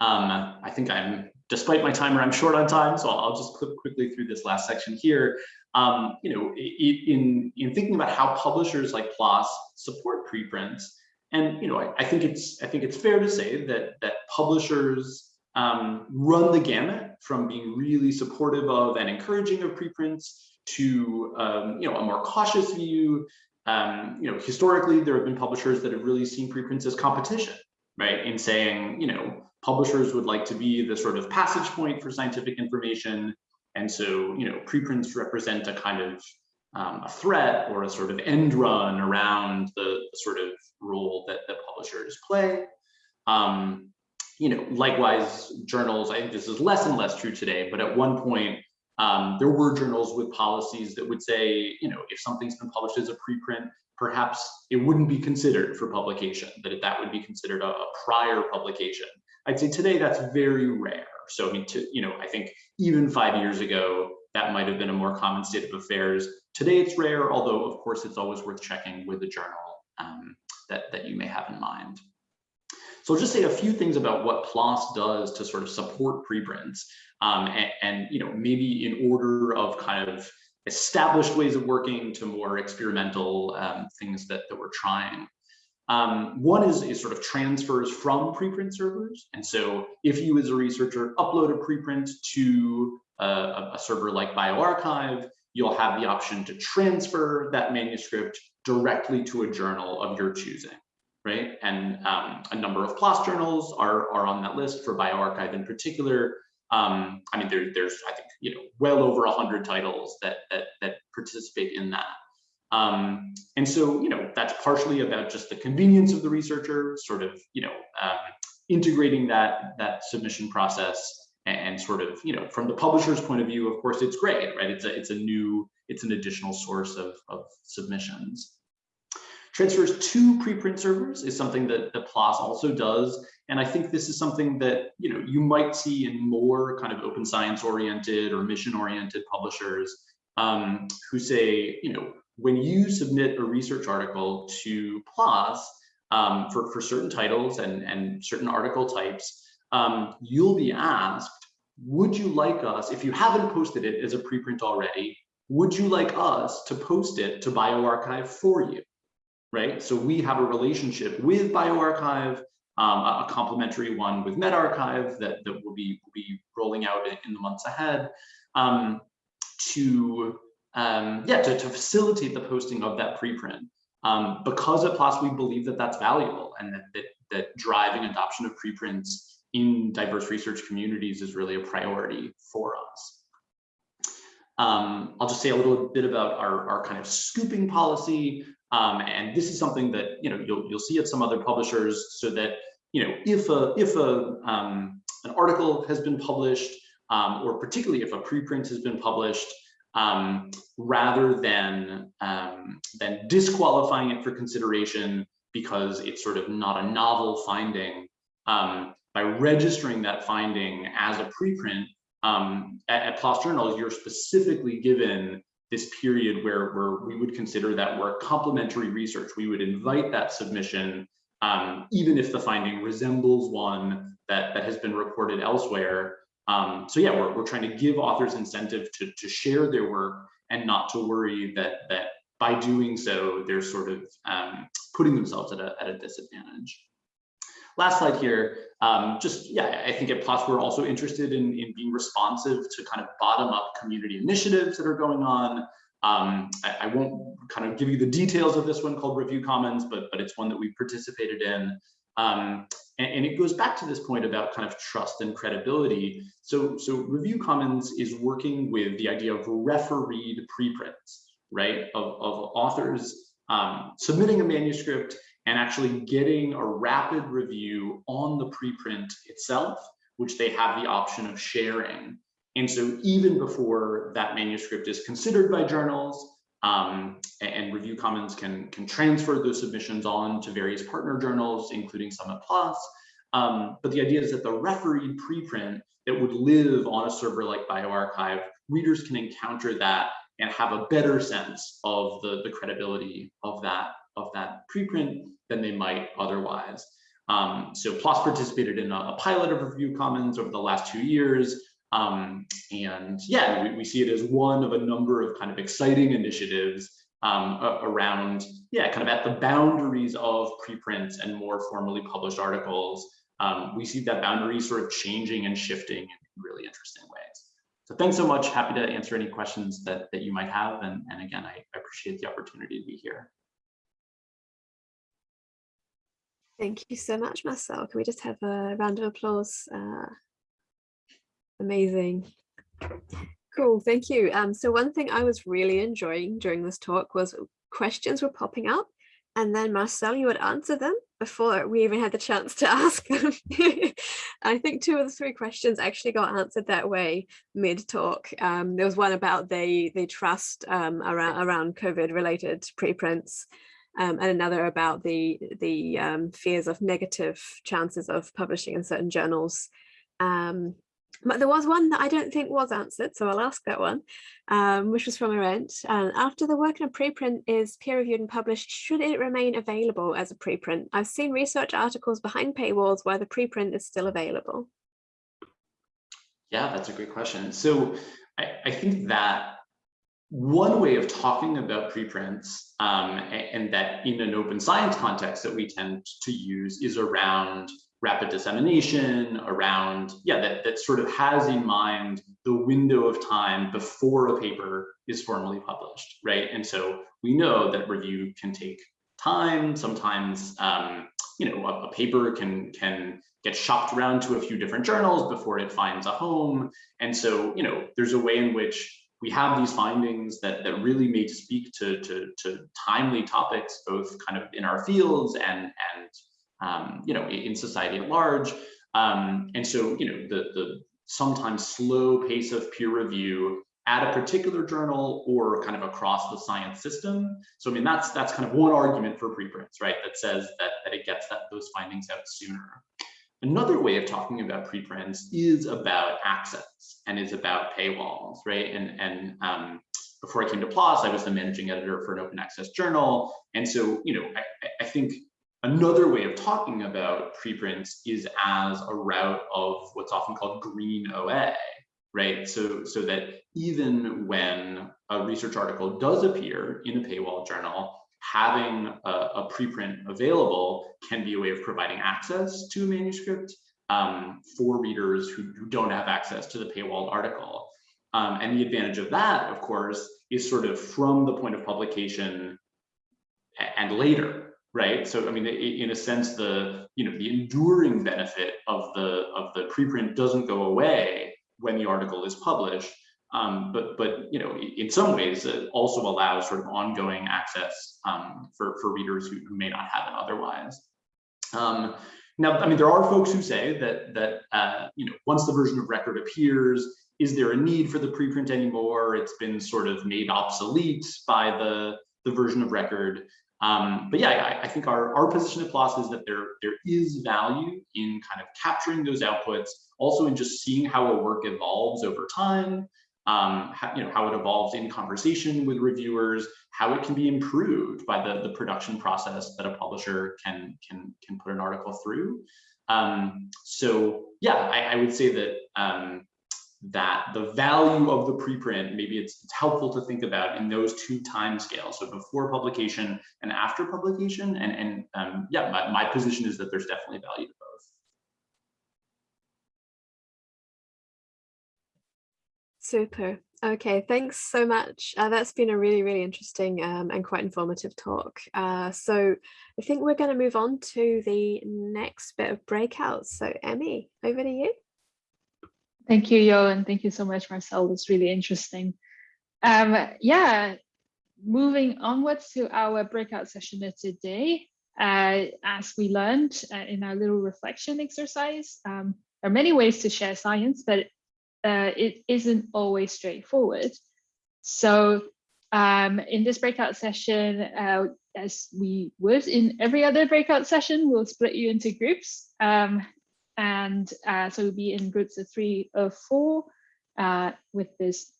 Um, I think I'm, despite my timer, I'm short on time, so I'll just click quickly through this last section here. Um, you know, in, in thinking about how publishers like PLOS support preprints, and you know, I, I, think it's I think it's fair to say that that publishers um, run the gamut from being really supportive of and encouraging of preprints to um, you know a more cautious view. Um, you know, historically there have been publishers that have really seen preprints as competition, right? In saying, you know, publishers would like to be the sort of passage point for scientific information. And so, you know, preprints represent a kind of um, a threat or a sort of end run around the, the sort of role that, that publishers play. Um, you know, likewise, journals, I think this is less and less true today, but at one point, um, there were journals with policies that would say, you know, if something's been published as a preprint, perhaps it wouldn't be considered for publication, that that would be considered a, a prior publication. I'd say today that's very rare. So I mean, to, you know, I think even five years ago, that might have been a more common state of affairs. Today it's rare, although of course it's always worth checking with the journal um, that, that you may have in mind. So I'll just say a few things about what PLOS does to sort of support preprints um, and, and, you know, maybe in order of kind of established ways of working to more experimental um, things that, that we're trying. Um, one is, is sort of transfers from preprint servers. And so if you as a researcher upload a preprint to a, a server like bioRxiv, you'll have the option to transfer that manuscript directly to a journal of your choosing, right? And um, a number of PLOS journals are, are on that list for bioRxiv in particular. Um, I mean, there, there's, I think, you know, well over 100 titles that, that, that participate in that. Um, and so, you know, that's partially about just the convenience of the researcher, sort of, you know, um, integrating that that submission process and, sort of, you know, from the publisher's point of view, of course, it's great, right? It's a it's a new, it's an additional source of, of submissions. Transfers to preprint servers is something that, that PLOS also does. And I think this is something that, you know, you might see in more kind of open science oriented or mission oriented publishers um, who say, you know, when you submit a research article to PLOS um, for, for certain titles and, and certain article types, um, you'll be asked, would you like us, if you haven't posted it as a preprint already, would you like us to post it to bioRxiv for you? Right, so we have a relationship with bioRxiv, um, a, a complementary one with medRxiv that, that will be, will be rolling out in, in the months ahead um, to, um, yeah, to, to facilitate the posting of that preprint. Um, because at PLOS, we believe that that's valuable and that, that, that driving adoption of preprints in diverse research communities is really a priority for us. Um, I'll just say a little bit about our, our kind of scooping policy. Um, and this is something that you know you'll you'll see at some other publishers, so that you know if a if a um, an article has been published, um, or particularly if a preprint has been published, um, rather than um, than disqualifying it for consideration because it's sort of not a novel finding, by registering that finding as a preprint, um, at, at PLOS Journals, you're specifically given this period where, where we would consider that work complementary research. We would invite that submission, um, even if the finding resembles one that, that has been reported elsewhere. Um, so yeah, we're, we're trying to give authors incentive to, to share their work and not to worry that, that by doing so, they're sort of um, putting themselves at a, at a disadvantage. Last slide here, um, just, yeah, I think at PLOS we're also interested in, in being responsive to kind of bottom up community initiatives that are going on. Um, I, I, won't kind of give you the details of this one called Review Commons, but, but it's one that we participated in. Um, and, and, it goes back to this point about kind of trust and credibility. So, so Review Commons is working with the idea of refereed preprints, right, of, of authors um, submitting a manuscript and actually getting a rapid review on the preprint itself, which they have the option of sharing. And so even before that manuscript is considered by journals, um, and Review Commons can, can transfer those submissions on to various partner journals, including Summit Plus. Um, but the idea is that the refereed preprint that would live on a server like bioRxiv, readers can encounter that and have a better sense of the, the credibility of that of that preprint than they might otherwise. Um, so PLOS participated in a, a, pilot of Review Commons over the last two years. Um, and yeah, we, we, see it as one of a number of kind of exciting initiatives um, around, yeah, kind of at the boundaries of preprints and more formally published articles. Um, we see that boundary sort of changing and shifting in really interesting ways. So thanks so much. Happy to answer any questions that, that you might have. And, and again, I, I appreciate the opportunity to be here. Thank you so much, Marcel. Can we just have a round of applause? Uh, amazing. Cool, thank you. Um, so one thing I was really enjoying during this talk was questions were popping up and then Marcel, you would answer them before we even had the chance to ask them. I think two of the three questions actually got answered that way mid-talk. Um, there was one about they they trust um, around around COVID related preprints um, and another about the the um, fears of negative chances of publishing in certain journals. Um, but there was one that I don't think was answered, so I'll ask that one, um, which was from Arent. Uh, after the work in a preprint is peer-reviewed and published, should it remain available as a preprint? I've seen research articles behind paywalls where the preprint is still available. Yeah, that's a great question. So I, I think that one way of talking about preprints um, and that in an open science context that we tend to use is around rapid dissemination around yeah that, that sort of has in mind the window of time before a paper is formally published right? And so we know that review can take time. Sometimes um, you know a, a paper can can get shopped around to a few different journals before it finds a home. And so you know there's a way in which we have these findings that, that really may speak to, to, to timely topics, both kind of in our fields and, and um, you know, in society at large. Um, and so, you know, the, the sometimes slow pace of peer review at a particular journal or kind of across the science system. So I mean, that's that's kind of one argument for preprints, right? That says that, that it gets that those findings out sooner. Another way of talking about preprints is about access and is about paywalls, right? And, and um, before I came to PLOS, I was the managing editor for an open access journal. And so, you know, I, I think another way of talking about preprints is as a route of what's often called green OA, right? So, so that even when a research article does appear in a paywall journal, having a, a preprint available can be a way of providing access to a manuscript um, for readers who, who, don't have access to the paywalled article. Um, and the advantage of that, of course, is sort of from the point of publication and later, right? So, I mean, in a sense, the you know the enduring benefit of the of the preprint doesn't go away when the article is published, um, but but you know, in some ways, it also allows sort of ongoing access um, for for readers who, who, may not have it otherwise. Um, now, I mean, there are folks who say that that uh, you know, once the version of record appears, is there a need for the preprint anymore? It's been sort of made obsolete by the the version of record. Um, but yeah, I, I, think our, our position at PLOS is that there, there is value in kind of capturing those outputs, also in just seeing how a work evolves over time, um, how, you know, how it evolves in conversation with reviewers, how it can be improved by the, the production process that a publisher can, can, can put an article through. Um, so yeah, I, I, would say that um, that the value of the preprint, maybe it's, it's helpful to think about in those two time scales, so before publication and after publication. And, and um, yeah, my, my position is that there's definitely value to Super. Okay, thanks so much. Uh, that's been a really, really interesting um, and quite informative talk. Uh, so I think we're going to move on to the next bit of breakouts. So Emmy, over to you. Thank you, Yo, and thank you so much, Marcel. It's really interesting. Um, yeah, moving onwards to our breakout session today. Uh, as we learned uh, in our little reflection exercise, um, there are many ways to share science, but uh, it isn't always straightforward. So um, in this breakout session, uh, as we would in every other breakout session, we'll split you into groups. Um, and uh, so we'll be in groups of three or four uh, with this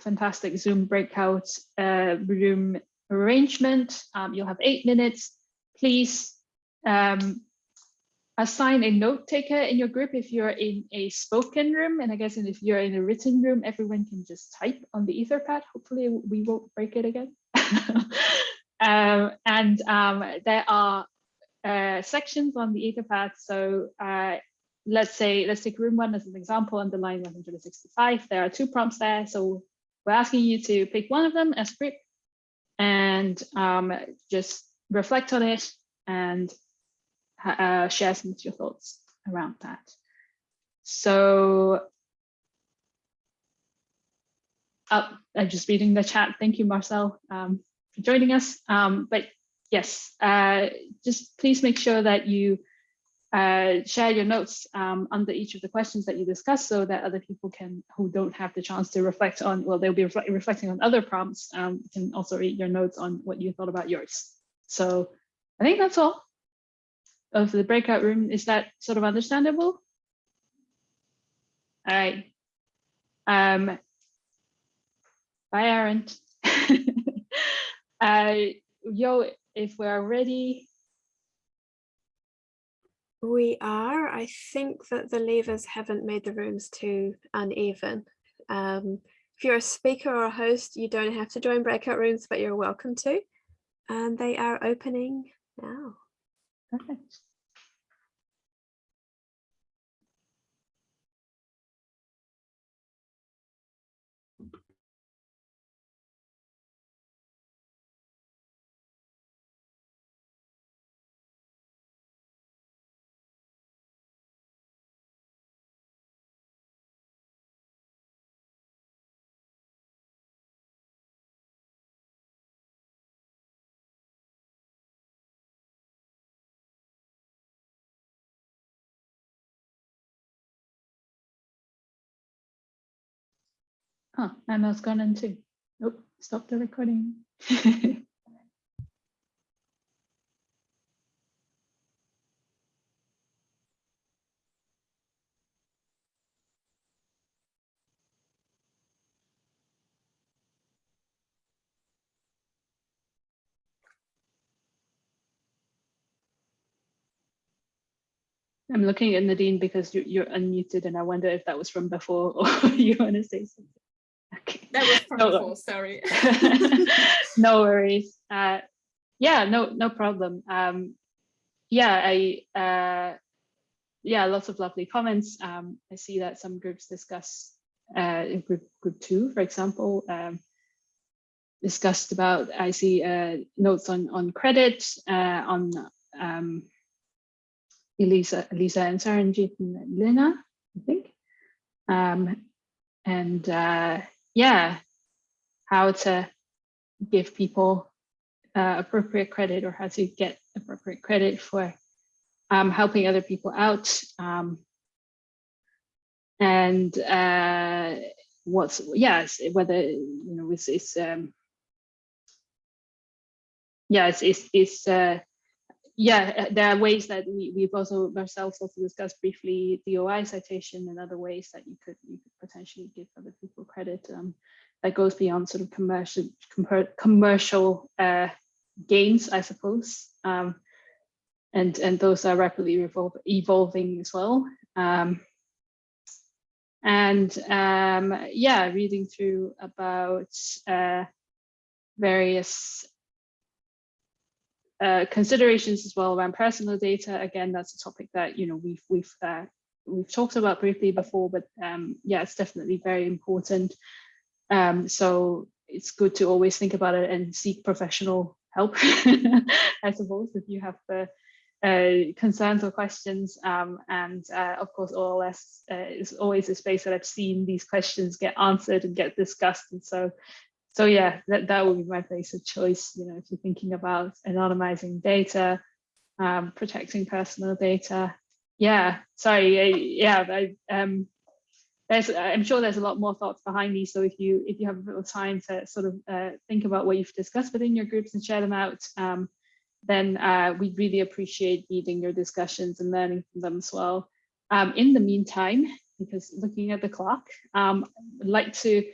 fantastic Zoom breakout uh, room arrangement. Um, you'll have eight minutes. Please um, assign a note taker in your group if you're in a spoken room. And I guess if you're in a written room, everyone can just type on the Etherpad. Hopefully we won't break it again. um, and um, there are uh, sections on the Etherpad. So uh, let's say, let's take room one as an example on the line 165. There are two prompts there. So we're asking you to pick one of them as group and um, just reflect on it and uh, share some of your thoughts around that. So uh, I'm just reading the chat. Thank you, Marcel, um, for joining us. Um, but yes, uh, just please make sure that you uh, share your notes um, under each of the questions that you discuss so that other people can, who don't have the chance to reflect on, well, they'll be reflect, reflecting on other prompts, um, can also read your notes on what you thought about yours. So I think that's all of the breakout room. Is that sort of understandable? All right. Um, bye, Aaron. uh, yo, if we're ready. We are. I think that the levers haven't made the rooms too uneven. Um, if you're a speaker or a host, you don't have to join breakout rooms, but you're welcome to. And they are opening now. Perfect. Huh, and I was gone into, nope, stop the recording. I'm looking at Nadine because you, are unmuted and I wonder if that was from before or you want to say something. That was from No. sorry. no worries. Uh, yeah, no, no problem. Um, yeah, I, uh, yeah, lots of lovely comments. Um, I see that some groups discuss, uh, in group, group two, for example, um, discussed about, I see uh, notes on, on credit, uh, on um, Elisa, Elisa and Saranjit and Lina, I think. Um, and uh, yeah, how to give people uh, appropriate credit or how to get appropriate credit for um, helping other people out. Um, and uh, what's, yes, whether, you know, it's, it's um, yeah, it's, it's, it's uh, yeah, uh, there are ways that we, we've also ourselves also discussed briefly the DOI citation and other ways that you could, you could potentially give other people credit um, that goes beyond sort of commercial commer commercial uh, gains, I suppose. Um, and, and those are rapidly evolving as well. Um, and um, yeah, reading through about uh, various uh, considerations as well around personal data. Again, that's a topic that you know we've we've uh, we've talked about briefly before, but um, yeah, it's definitely very important. Um, so it's good to always think about it and seek professional help, I suppose, if you have the uh, concerns or questions. Um, and uh, of course, OLS uh, is always a space that I've seen these questions get answered and get discussed. And so so yeah, that, that would be my place of choice. You know, if you're thinking about anonymizing data, um, protecting personal data. Yeah, sorry, I, yeah, I, um, there's, I'm sure there's a lot more thoughts behind these. So if you if you have a little time to sort of uh, think about what you've discussed within your groups and share them out, um, then uh, we'd really appreciate reading your discussions and learning from them as well. Um, in the meantime, because looking at the clock, um, I'd like to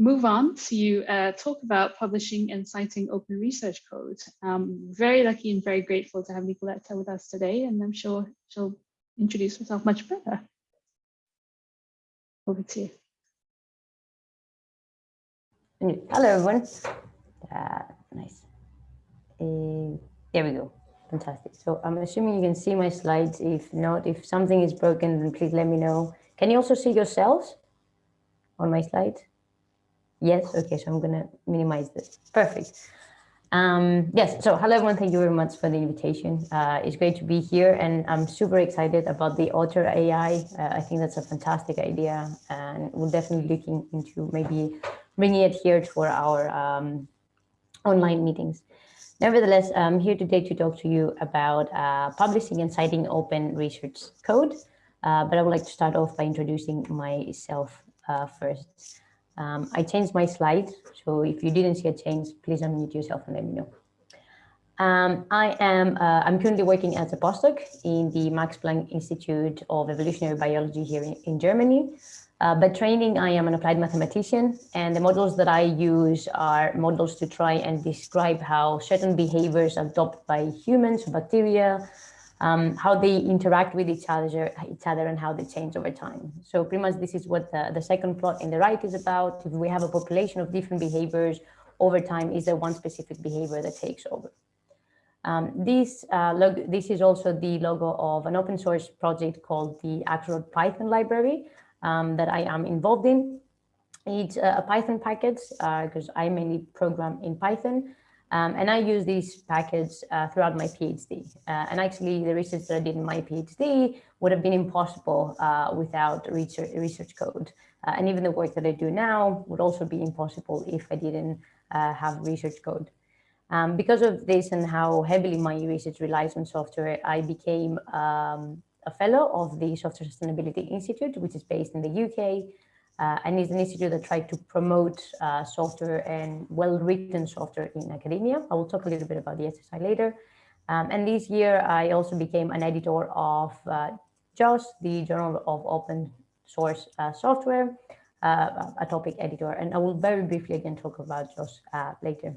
move on to uh, talk about publishing and citing open research code. Um, very lucky and very grateful to have Nikoleta with us today, and I'm sure she'll introduce herself much better. Over to you. Hello, everyone. Uh, nice. Uh, there we go. Fantastic. So I'm assuming you can see my slides. If not, if something is broken, then please let me know. Can you also see yourselves on my slides? Yes. Okay. So I'm going to minimize this. Perfect. Um, yes. So hello, everyone. Thank you very much for the invitation. Uh, it's great to be here and I'm super excited about the Otter AI. Uh, I think that's a fantastic idea and we're definitely looking into maybe bringing it here for our um, online meetings. Nevertheless, I'm here today to talk to you about uh, publishing and citing open research code. Uh, but I would like to start off by introducing myself uh, first. Um, I changed my slides, so if you didn't see a change, please unmute yourself and let me know. Um, I am, uh, I'm currently working as a postdoc in the Max Planck Institute of Evolutionary Biology here in, in Germany. Uh, by training, I am an applied mathematician, and the models that I use are models to try and describe how certain behaviors adopted by humans, bacteria, um, how they interact with each other, each other and how they change over time. So pretty much this is what the, the second plot in the right is about. If we have a population of different behaviors over time, is there one specific behavior that takes over? Um, this, uh, this is also the logo of an open source project called the Axelrod Python library um, that I am involved in. It's a Python package because uh, I mainly program in Python. Um, and I use these packets uh, throughout my PhD. Uh, and actually, the research that I did in my PhD would have been impossible uh, without research, research code. Uh, and even the work that I do now would also be impossible if I didn't uh, have research code. Um, because of this and how heavily my research relies on software, I became um, a fellow of the Software Sustainability Institute, which is based in the UK. Uh, and it's an institute that tried to promote uh, software and well-written software in academia. I will talk a little bit about the SSI later. Um, and this year, I also became an editor of uh, JOSS, the Journal of Open Source uh, Software, uh, a topic editor. And I will very briefly again talk about JOSS uh, later.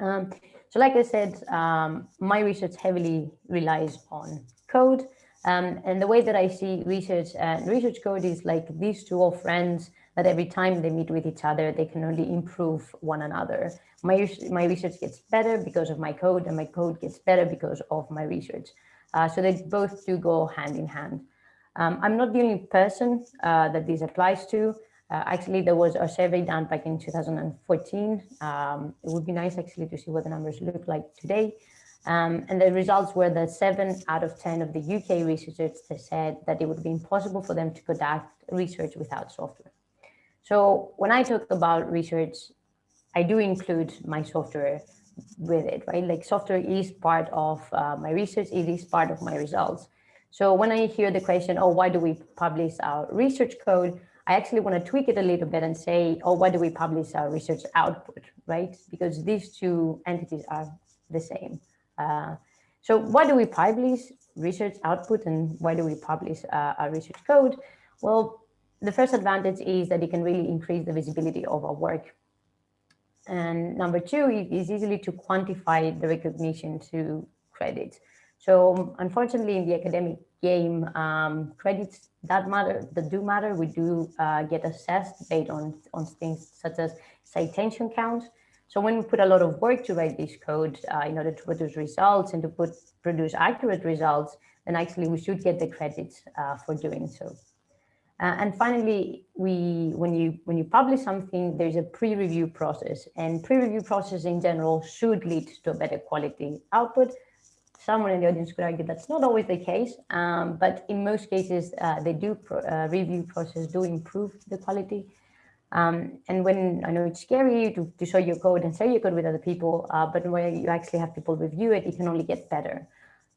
Um, so like I said, um, my research heavily relies on code. Um, and the way that I see research and research code is like these two old friends that every time they meet with each other, they can only improve one another. My, my research gets better because of my code and my code gets better because of my research. Uh, so they both do go hand in hand. Um, I'm not the only person uh, that this applies to. Uh, actually, there was a survey done back in 2014. Um, it would be nice actually to see what the numbers look like today. Um, and the results were that seven out of 10 of the UK researchers said that it would be impossible for them to conduct research without software. So when I talk about research, I do include my software with it, right? Like software is part of uh, my research, it is part of my results. So when I hear the question, oh, why do we publish our research code? I actually want to tweak it a little bit and say, oh, why do we publish our research output, right? Because these two entities are the same. Uh, so why do we publish research output and why do we publish uh, our research code? Well, the first advantage is that it can really increase the visibility of our work. And number two is easily to quantify the recognition to credits. So unfortunately, in the academic game, um, credits that matter, that do matter. We do uh, get assessed based on, on things such as citation count. So when we put a lot of work to write this code uh, in order to produce results and to put produce accurate results, then actually we should get the credit uh, for doing so. Uh, and finally, we when you when you publish something, there's a pre-review process, and pre-review process in general should lead to a better quality output someone in the audience could argue that's not always the case, um, but in most cases, uh, they do pro, uh, review process do improve the quality. Um, and when I know it's scary to, to show your code and share your code with other people, uh, but when you actually have people review it, it can only get better.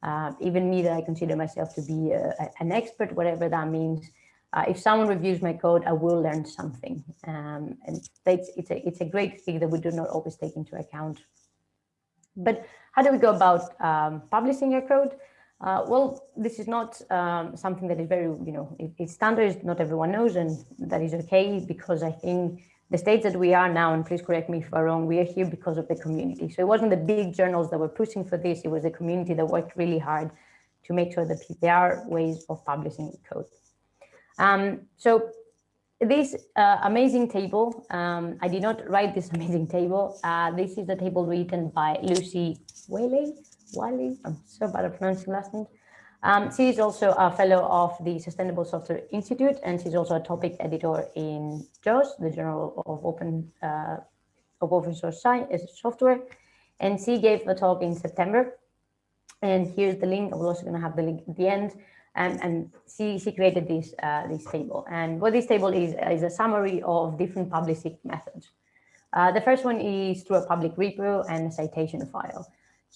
Uh, even me that I consider myself to be a, a, an expert, whatever that means, uh, if someone reviews my code, I will learn something. Um, and it's, it's, a, it's a great thing that we do not always take into account. But how do we go about um, publishing your code? Uh, well, this is not um, something that is very, you know, it, it's standard, not everyone knows, and that is okay because I think the stage that we are now, and please correct me if I'm wrong, we are here because of the community. So it wasn't the big journals that were pushing for this, it was the community that worked really hard to make sure that there are ways of publishing code. Um, so this uh, amazing table, um, I did not write this amazing table. Uh, this is a table written by Lucy Whalley. Wiley, I'm so bad at pronouncing last name. Um, she is also a fellow of the Sustainable Software Institute, and she's also a topic editor in JOSS, the Journal of Open uh, of Open Source Science Software. And she gave a talk in September. And here's the link. I'm also going to have the link at the end and, and she, she created this, uh, this table. And what this table is, is a summary of different publishing methods. Uh, the first one is through a public repo and a citation file.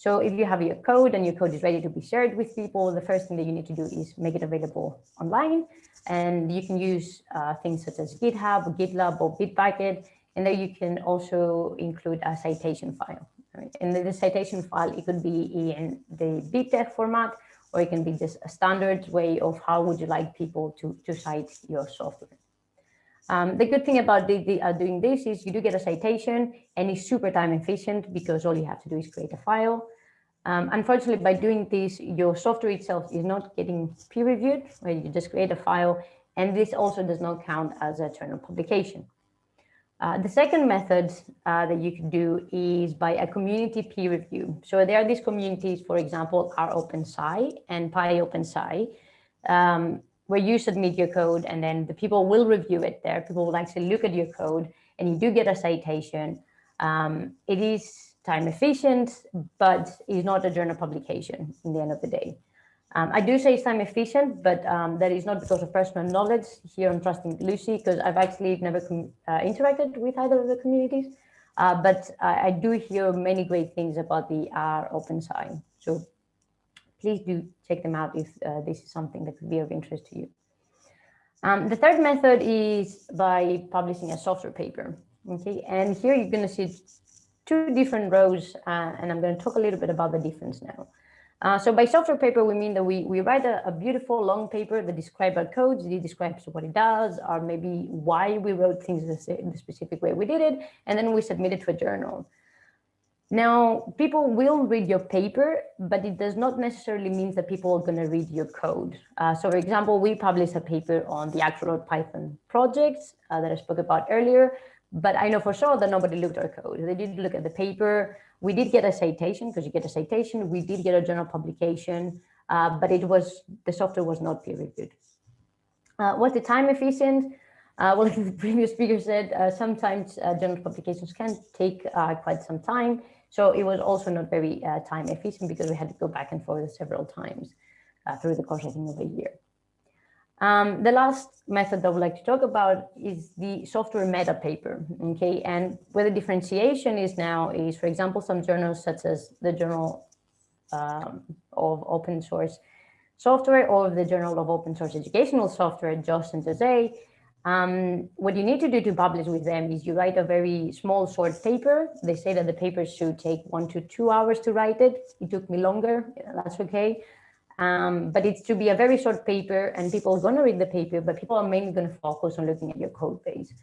So if you have your code and your code is ready to be shared with people, the first thing that you need to do is make it available online. And you can use uh, things such as GitHub, or GitLab, or Bitbucket. And then you can also include a citation file. Right? And the, the citation file, it could be in the BibTeX format, or it can be just a standard way of how would you like people to, to cite your software. Um, the good thing about the, the, uh, doing this is you do get a citation and it's super time efficient because all you have to do is create a file. Um, unfortunately, by doing this, your software itself is not getting peer reviewed, where you just create a file, and this also does not count as a journal publication. Uh, the second method uh, that you can do is by a community peer review. So there are these communities, for example, rOpenSci and PyOpenSci, um, where you submit your code and then the people will review it there. People will actually look at your code and you do get a citation. Um, it is time efficient, but it's not a journal publication in the end of the day. Um, I do say it's time efficient, but um, that is not because of personal knowledge here on Trusting Lucy, because I've actually never uh, interacted with either of the communities. Uh, but I, I, do hear many great things about the rOpenSci. So please do check them out if uh, this is something that could be of interest to you. Um, the third method is by publishing a software paper. Okay, and here you're going to see two different rows, uh, and I'm going to talk a little bit about the difference now. Uh, so by software paper, we mean that we, we write a, a, beautiful long paper that describes our codes, it describes what it does, or maybe why we wrote things in the specific way we did it, and then we submit it to a journal. Now, people will read your paper, but it does not necessarily mean that people are going to read your code. Uh, so, for example, we published a paper on the actual Python project uh, that I spoke about earlier, but I know for sure that nobody looked at our code. They did look at the paper. We did get a citation because you get a citation. We did get a journal publication, uh, but it was the software was not peer reviewed. Uh, was the time efficient? Uh, well, the previous speaker said, uh, sometimes journal publications can take quite some time. So it was also not very uh, time efficient because we had to go back and forth several times uh, through the course, I think, of a year. Um, the last method that I would like to talk about is the software meta paper, okay? And where the differentiation is now is, for example, some journals such as the Journal um, of Open Source Software or the Journal of Open Source Educational Software, JOSS and JOSE, um, what you need to do to publish with them is you write a very small short paper. They say that the paper should take one to two hours to write it. It took me longer, that's okay. Um, but it's to be a very short paper and people are gonna read the paper, but people are mainly gonna focus on looking at your code base.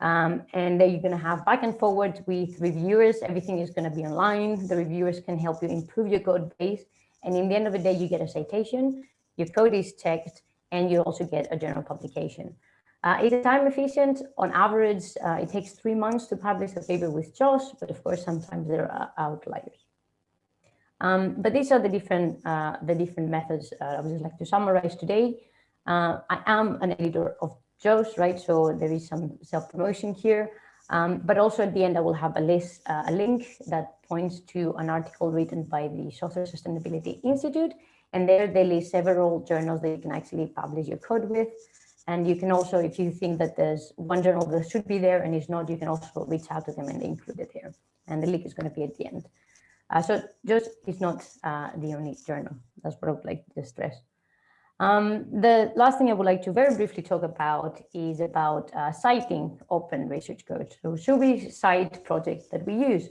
Um, and then you're gonna have back and forward with reviewers. Everything is gonna be online. The reviewers can help you improve your code base. And in the end of the day, you get a citation, your code is checked, and you also get a journal publication. Uh, it is time efficient. On average, uh, it takes three months to publish a paper with JOSS, but of course, sometimes there are outliers. Um, but these are the different uh, the different methods uh, I would just like to summarize today. Uh, I am an editor of JOSS, right? So there is some self-promotion here. Um, but also at the end, I will have a list, uh, a link that points to an article written by the Software Sustainability Institute. And there they list several journals that you can actually publish your code with. And you can also, if you think that there's one journal that should be there and is not, you can also reach out to them and include it here. And the link is going to be at the end. Uh, so JOSS is not uh, the only journal. That's what I would like to stress. Um, the last thing I would like to very briefly talk about is about uh, citing open research code. So should we cite projects that we use?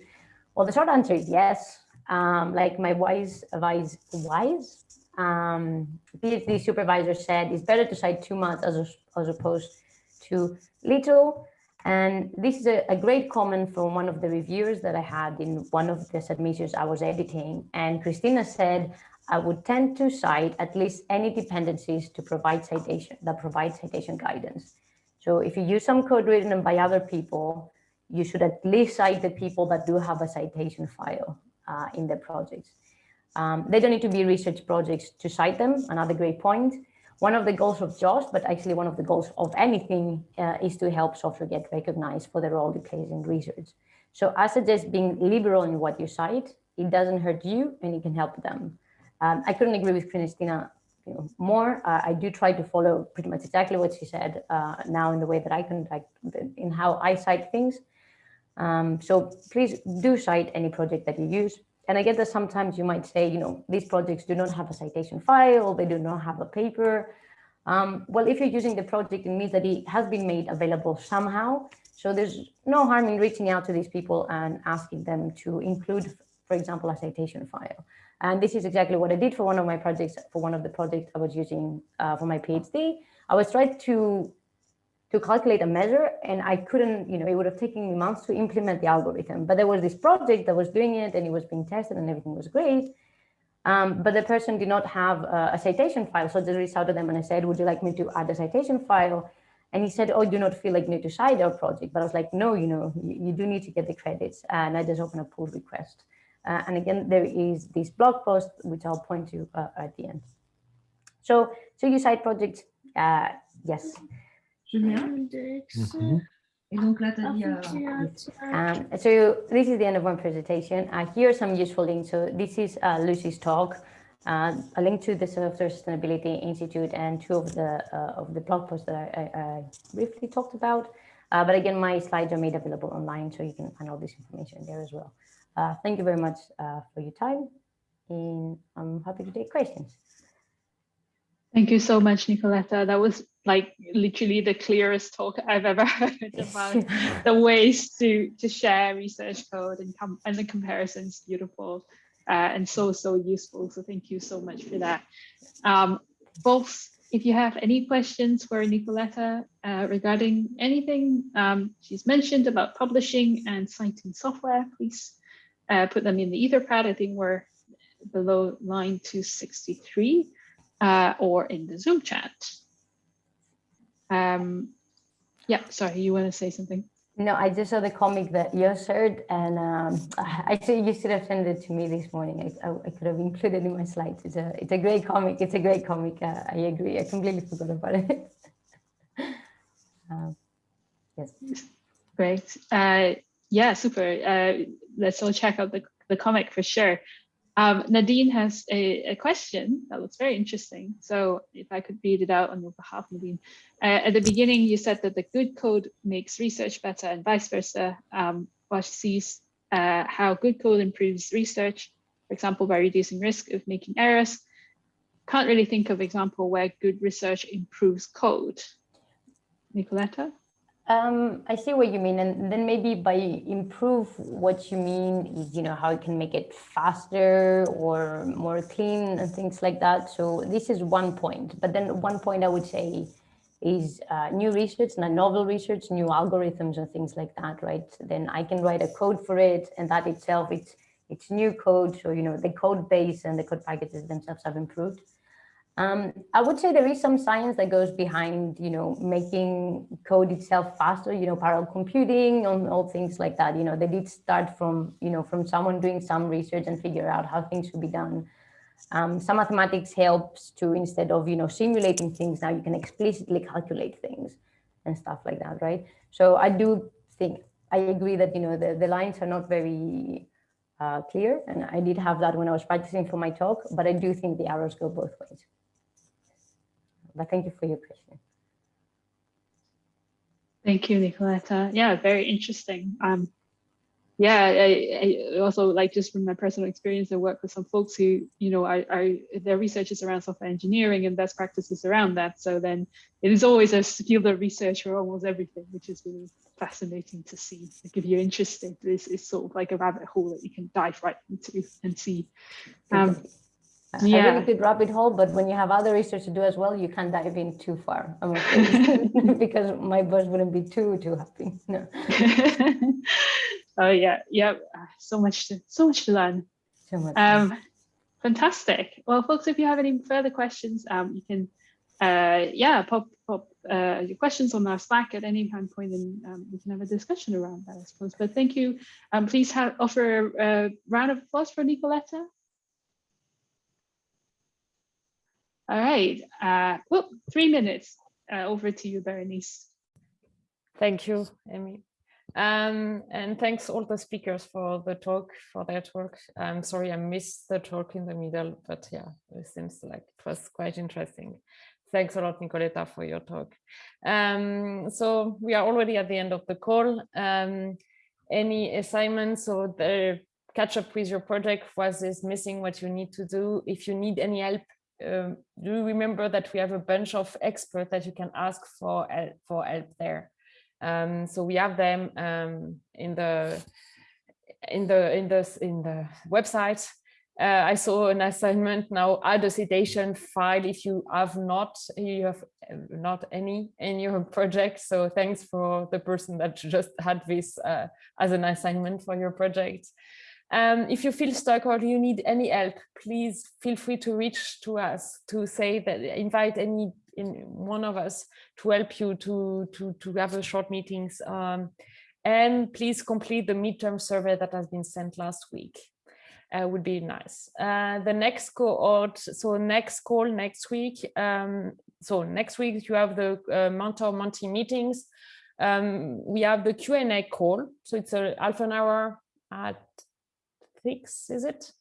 Well, the short answer is yes. Um, like my wise advice, wise um, PhD supervisor said it's better to cite two months as, as opposed to little. And this is a, a, great comment from one of the reviewers that I had in one of the submissions I was editing. And Christina said, I would tend to cite at least any dependencies to provide citation that provide citation guidance. So if you use some code written by other people, you should at least cite the people that do have a citation file uh, in the projects. Um, they don't need to be research projects to cite them, another great point. One of the goals of JOSS, but actually one of the goals of anything uh, is to help software get recognized for the role it plays in research. So I suggest being liberal in what you cite. It doesn't hurt you and it can help them. Um, I couldn't agree with Christina you know, more. Uh, I do try to follow pretty much exactly what she said uh, now in the way that I conduct, in how I cite things. Um, so please do cite any project that you use. And I get that sometimes you might say, you know, these projects do not have a citation file, they do not have a paper. Um, well, if you're using the project, it means that it has been made available somehow. So there's no harm in reaching out to these people and asking them to include, for example, a citation file. And this is exactly what I did for one of my projects, for one of the projects I was using uh, for my PhD. I was trying to to calculate a measure and I couldn't, you know, it would have taken me months to implement the algorithm. But there was this project that was doing it and it was being tested and everything was great. Um, but the person did not have a, a citation file. So I just reached out to them and I said, would you like me to add a citation file? And he said, oh, do not feel like you need to cite our project. But I was like, no, you know, you, you do need to get the credits. And I just opened a pull request. Uh, and again, there is this blog post, which I'll point to uh, at the end. So, so you cite projects, uh, yes. Mm-hmm. Et donc là, tu as dit... Um, so this is the end of my presentation. Uh, here are some useful links. So this is uh, Lucy's talk, uh, a link to the Software Sustainability Institute and two of the uh, of the blog posts that I, I, I briefly talked about. Uh, but again, my slides are made available online, so you can find all this information there as well. Uh, thank you very much for your time, and I'm happy to take questions. Thank you so much, Nikoleta. That was like literally the clearest talk I've ever heard about the ways to to share research code and come and the comparisons beautiful uh, and so so useful. So thank you so much for that. Um, both, if you have any questions for Nikoleta uh, regarding anything um, she's mentioned about publishing and citing software, please uh, put them in the Etherpad. I think we're below line 263 uh, or in the Zoom chat. Um, yeah, sorry, you want to say something? No, I just saw the comic that you shared, and um, I think you should have sent it to me this morning. I, I, I, could have included in my slides. It's a it's a great comic. It's a great comic. Uh, I agree. I completely forgot about it. um, yes. Great. Uh, yeah, super. Uh, let's all check out the the comic for sure. Um, Nadine has a, a, question that looks very interesting. So if I could read it out on your behalf, Nadine. Uh, at the beginning, you said that the good code makes research better and vice versa. Um, Bosch sees uh, how good code improves research, for example, by reducing risk of making errors. Can't really think of example where good research improves code. Nikoleta? Um, I see what you mean. And then maybe by improve, what you mean is, you know, how it can make it faster or more clean and things like that. So this is one point. But then one point I would say is uh, new research, not novel research, new algorithms and things like that, right? Then I can write a code for it and that itself, it's, it's new code. So, you know, the code base and the code packages themselves have improved. Um, I would say there is some science that goes behind, you know, making code itself faster, you know, parallel computing and all things like that. You know, they did start from, you know, from someone doing some research and figure out how things should be done. Um, some mathematics helps to instead of, you know, simulating things, now you can explicitly calculate things and stuff like that, right? So I do think, I agree that, you know, the, the lines are not very uh, clear. And I did have that when I was practicing for my talk, but I do think the arrows go both ways. But thank you for your question. Thank you, Nikoleta. Yeah, very interesting. Um, yeah, I, I, also like just from my personal experience, I work with some folks who, you know, are, are their research is around software engineering and best practices around that. So then it is always a field of research for almost everything, which is really fascinating to see. Like if you're interested, this is sort of like a rabbit hole that you can dive right into and see. Um, yeah. a really good rabbit hole, but when you have other research to do as well, you can't dive in too far. because my boss wouldn't be too too happy. No. oh yeah, yeah. So much to so much to learn. So much. Um, fantastic. Well, folks, if you have any further questions, um, you can uh, yeah, pop pop uh, your questions on our Slack at any time point, and um, we can have a discussion around that, I suppose. But thank you. Um, please have, offer a, a round of applause for Nikoleta. All right. Uh, whoop, three minutes. Uh, over to you, Berenice. Thank you, Amy. Um, and thanks all the speakers for the talk, for their talk. I'm sorry I missed the talk in the middle, but yeah, it seems like it was quite interesting. Thanks a lot, Nikoleta, for your talk. Um, so we are already at the end of the call. Um, any assignments or the catch up with your project was is missing what you need to do. If you need any help, um, do remember that we have a bunch of experts that you can ask for for help there. Um, so we have them um, in the in the in the in the website uh, I saw an assignment now, add a citation file if you have not, you have uh, not any in your project. So thanks for the person that just had this uh, as an assignment for your project. Um, if you feel stuck or you need any help, please feel free to reach to us to say that invite any in one of us to help you to to to have a short meetings. Um, and please complete the midterm survey that has been sent last week uh, would be nice. Uh, the next cohort, so next call next week. Um, so next week you have the uh, mentor Monty meetings. Um, we have the Q&A call. So it's a half an hour at six, is it?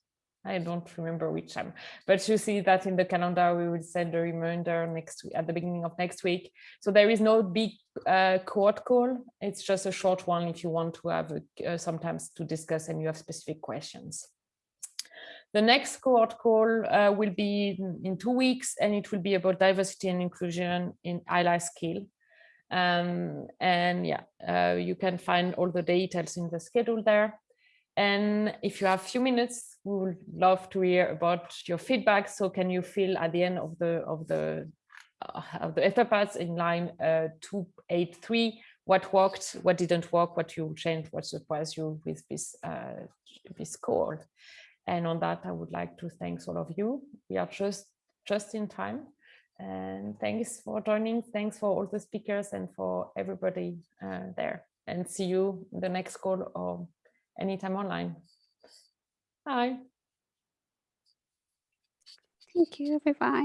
I don't remember which time, but you see that in the calendar, we will send a reminder next at the beginning of next week. So there is no big uh, cohort call. It's just a short one if you want to have uh, sometimes to discuss and you have specific questions. The next cohort call uh, will be in two weeks, and it will be about diversity and inclusion in ILI skill. Um, and yeah, uh, you can find all the details in the schedule there. And if you have a few minutes, we would love to hear about your feedback. So can you fill at the end of the of the uh, of the etherpads in line uh, 283 what worked, what didn't work, what you changed, what surprised you with this uh, this call. And on that, I would like to thank all of you. We are just just in time. And thanks for joining. Thanks for all the speakers and for everybody uh, there. And see you in the next call or anytime online. Bye. Thank you. Bye bye.